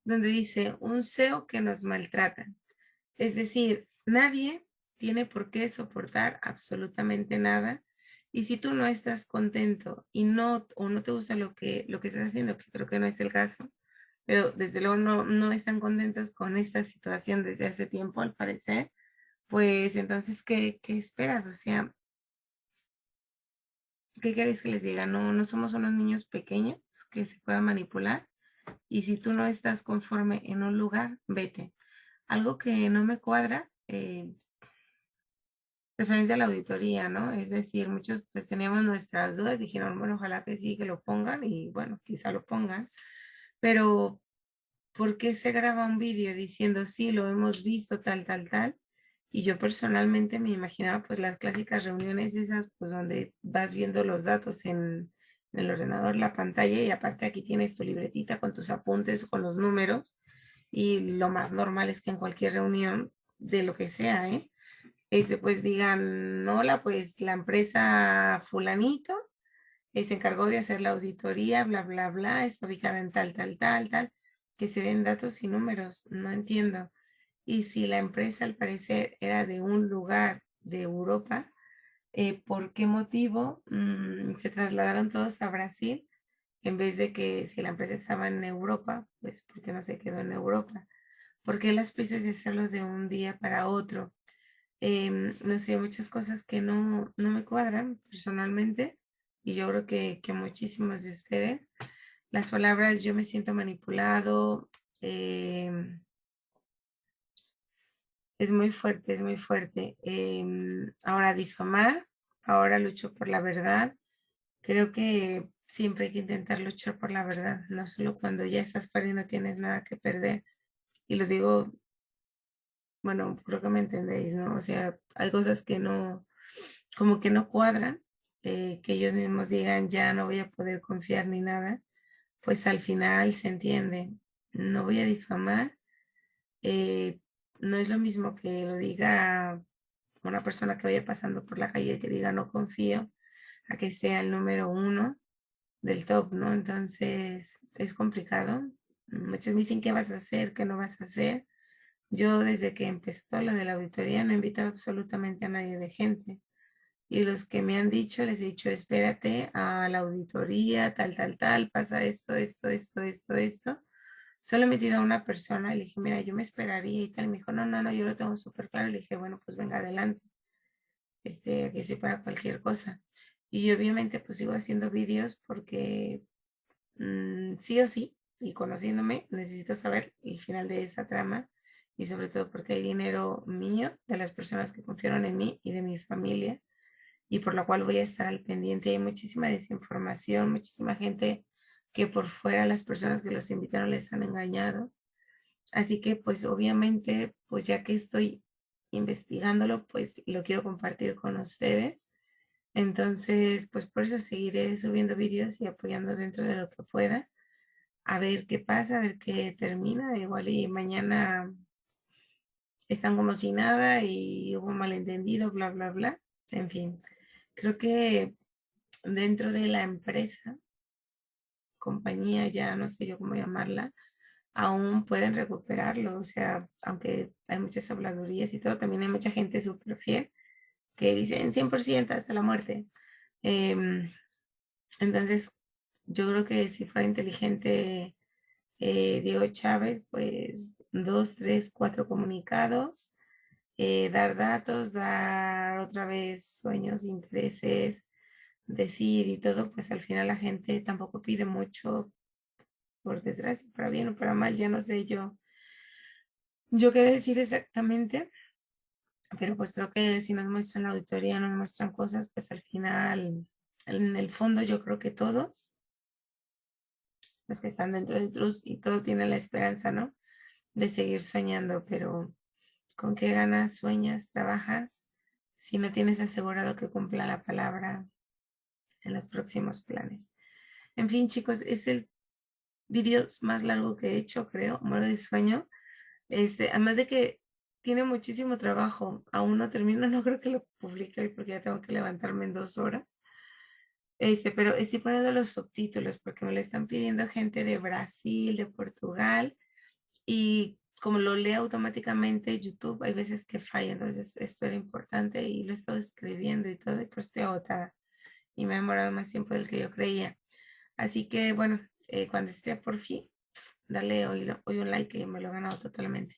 donde dice un SEO que nos maltrata. Es decir, nadie tiene por qué soportar absolutamente nada. Y si tú no estás contento y no, o no te gusta lo que, lo que estás haciendo, que creo que no es el caso, pero desde luego no, no están contentos con esta situación desde hace tiempo, al parecer, pues entonces, ¿qué, qué esperas? O sea, ¿qué queréis que les diga? No, no somos unos niños pequeños que se puedan manipular. Y si tú no estás conforme en un lugar, vete. Algo que no me cuadra, eh, referente a la auditoría, ¿no? Es decir, muchos pues teníamos nuestras dudas, dijeron, bueno, ojalá que sí, que lo pongan y bueno, quizá lo pongan. Pero, ¿por qué se graba un vídeo diciendo, sí, lo hemos visto, tal, tal, tal? Y yo personalmente me imaginaba pues las clásicas reuniones esas pues donde vas viendo los datos en, el ordenador, la pantalla y aparte aquí tienes tu libretita con tus apuntes, con los números y lo más normal es que en cualquier reunión de lo que sea, ¿eh? Este, pues digan, hola, pues la empresa fulanito eh, se encargó de hacer la auditoría, bla, bla, bla, está ubicada en tal, tal, tal, tal, que se den datos y números, no entiendo. Y si la empresa al parecer era de un lugar de Europa, eh, ¿por qué motivo mm, se trasladaron todos a Brasil? En vez de que si la empresa estaba en Europa, pues ¿por qué no se quedó en Europa? ¿Por qué las prisas de hacerlo de un día para otro? Em, no sé, muchas cosas que no, no me cuadran personalmente y yo creo que, que muchísimos de ustedes. Las palabras yo me siento manipulado. em, es muy fuerte, es muy fuerte. Em, ahora difamar, ahora lucho por la verdad. Creo que siempre hay que intentar luchar por la verdad, no solo cuando ya estás fuera y no tienes nada que perder. Y lo digo, bueno, creo que me entendéis, ¿no? O sea, hay cosas que no, como que no cuadran, eh, que ellos mismos digan, ya no voy a poder confiar ni nada, pues al final se entiende. No voy a difamar. eh, no es lo mismo que lo diga una persona que vaya pasando por la calle que diga no confío, a que sea el número uno del top, ¿no? Entonces es complicado. Muchos me dicen qué vas a hacer, qué no vas a hacer. Yo desde que empezó todo lo de la auditoría no he invitado absolutamente a nadie de gente. Y los que me han dicho, les he dicho, espérate a la auditoría, tal, tal, tal, pasa esto, esto, esto, esto, esto. Solo he metido a una persona y le dije, mira, yo me esperaría y tal. Me dijo, no, no, no, yo lo tengo súper claro. Le dije, bueno, pues venga adelante. Este, que sea para cualquier cosa. Y obviamente pues sigo haciendo vídeos porque mm, sí o sí, y conociéndome, necesito saber el final de esa trama y sobre todo porque hay dinero mío, de las personas que confiaron en mí y de mi familia, y por lo cual voy a estar al pendiente. Hay muchísima desinformación, muchísima gente que por fuera las personas que los invitaron les han engañado. Así que pues obviamente, pues ya que estoy investigándolo, pues lo quiero compartir con ustedes. Entonces, pues por eso seguiré subiendo vídeos y apoyando dentro de lo que pueda. A ver qué pasa, a ver qué termina. Igual y mañana están como si nada y hubo malentendido, bla, bla, bla. En fin, creo que dentro de la empresa, compañía, ya no sé yo cómo llamarla, aún pueden recuperarlo. O sea, aunque hay muchas habladurías y todo, también hay mucha gente súper fiel que dicen 100% hasta la muerte. Em, entonces, yo creo que si fuera inteligente eh, Diego Chávez, pues dos, tres, cuatro comunicados, eh, dar datos, dar otra vez sueños, intereses, decir y todo, pues al final la gente tampoco pide mucho, por desgracia, para bien o para mal, ya no sé yo, yo qué decir exactamente, pero pues creo que si nos muestran la auditoría, nos muestran cosas, pues al final, en el fondo yo creo que todos, los que están dentro de Trus y todo tiene la esperanza, ¿no? De seguir soñando, pero ¿con qué ganas sueñas, trabajas si no tienes asegurado que cumpla la palabra en los próximos planes? En fin, chicos, es el vídeo más largo que he hecho, creo, muero de sueño. Este, además de que tiene muchísimo trabajo. Aún no termino, no creo que lo publique hoy porque ya tengo que levantarme en dos horas. Este, pero estoy poniendo los subtítulos porque me lo están pidiendo gente de Brasil, de Portugal y como lo leo automáticamente YouTube, hay veces que falla, entonces esto era importante y lo he estado escribiendo y todo y pues estoy agotada y me ha demorado más tiempo del que yo creía. Así que bueno, eh, cuando esté por fin, dale hoy, hoy un like que me lo he ganado totalmente.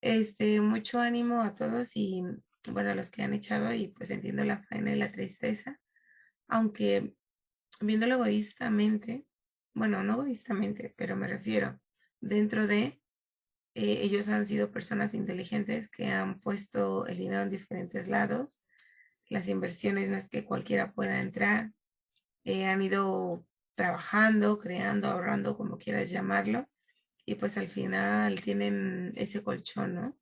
Este, mucho ánimo a todos y bueno, a los que han echado y pues entiendo la faena y la tristeza, aunque viéndolo egoístamente, bueno, no egoístamente, pero me refiero, dentro de eh, ellos han sido personas inteligentes que han puesto el dinero en diferentes lados, las inversiones no es que cualquiera pueda entrar, eh, han ido trabajando, creando, ahorrando, como quieras llamarlo, y pues al final tienen ese colchón, ¿no?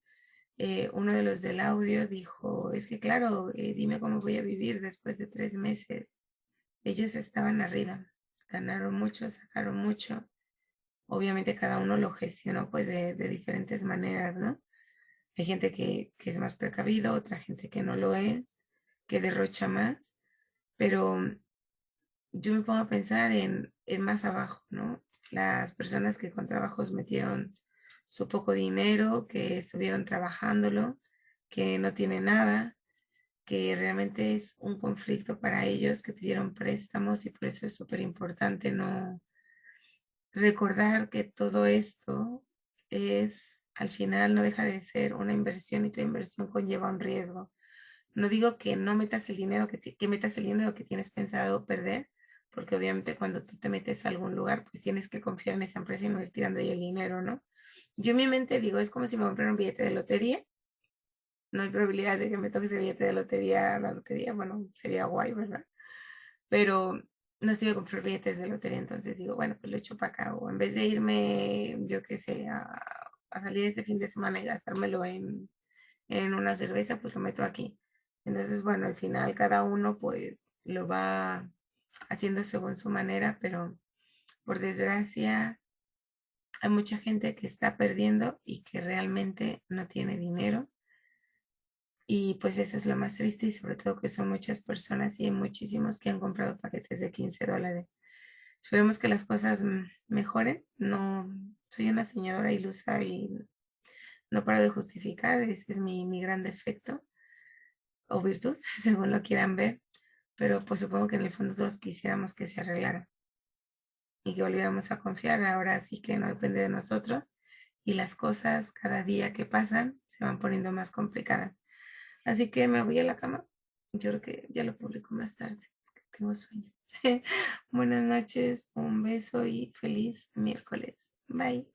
Eh, uno de los del audio dijo, es que claro, dime cómo voy a vivir después de tres meses. Ellos estaban arriba, ganaron mucho, sacaron mucho. Obviamente cada uno lo gestionó pues de, diferentes maneras, ¿no? Hay gente que, que es más precavido, otra gente que no lo es, que derrocha más, pero yo me pongo a pensar en, en más abajo, ¿no? las personas que con trabajos metieron su poco dinero, que estuvieron trabajándolo, que no tienen nada, que realmente es un conflicto para ellos, que pidieron préstamos y por eso es súper importante no recordar que todo esto es, al final no deja de ser una inversión y tu inversión conlleva un riesgo. No digo que no metas el dinero, que, que metas el dinero que tienes pensado perder, porque obviamente cuando tú te metes a algún lugar, pues tienes que confiar en esa empresa y no ir tirando ahí el dinero, ¿no? Yo en mi mente digo, es como si me comprara un billete de lotería. No hay probabilidad de que me toque ese billete de lotería, la lotería, bueno, sería guay, ¿verdad? Pero no a comprar billetes de lotería, entonces digo, bueno, pues lo echo para acá. O en vez de irme, yo qué sé, a, a, salir este fin de semana y gastármelo en, en una cerveza, pues lo meto aquí. Entonces, bueno, al final cada uno pues lo va haciendo según su manera, pero por desgracia hay mucha gente que está perdiendo y que realmente no tiene dinero. Y pues eso es lo más triste y sobre todo que son muchas personas y hay muchísimos que han comprado paquetes de 15 dólares. Esperemos que las cosas mejoren. No soy una soñadora ilusa y no paro de justificar. Ese es mi, mi gran defecto o virtud, según lo quieran ver pero pues supongo que en el fondo todos quisiéramos que se arreglara y que volviéramos a confiar. Ahora sí que no depende de nosotros y las cosas cada día que pasan se van poniendo más complicadas. Así que me voy a la cama. Yo creo que ya lo publico más tarde. Tengo sueño. Buenas noches, un beso y feliz miércoles. Bye.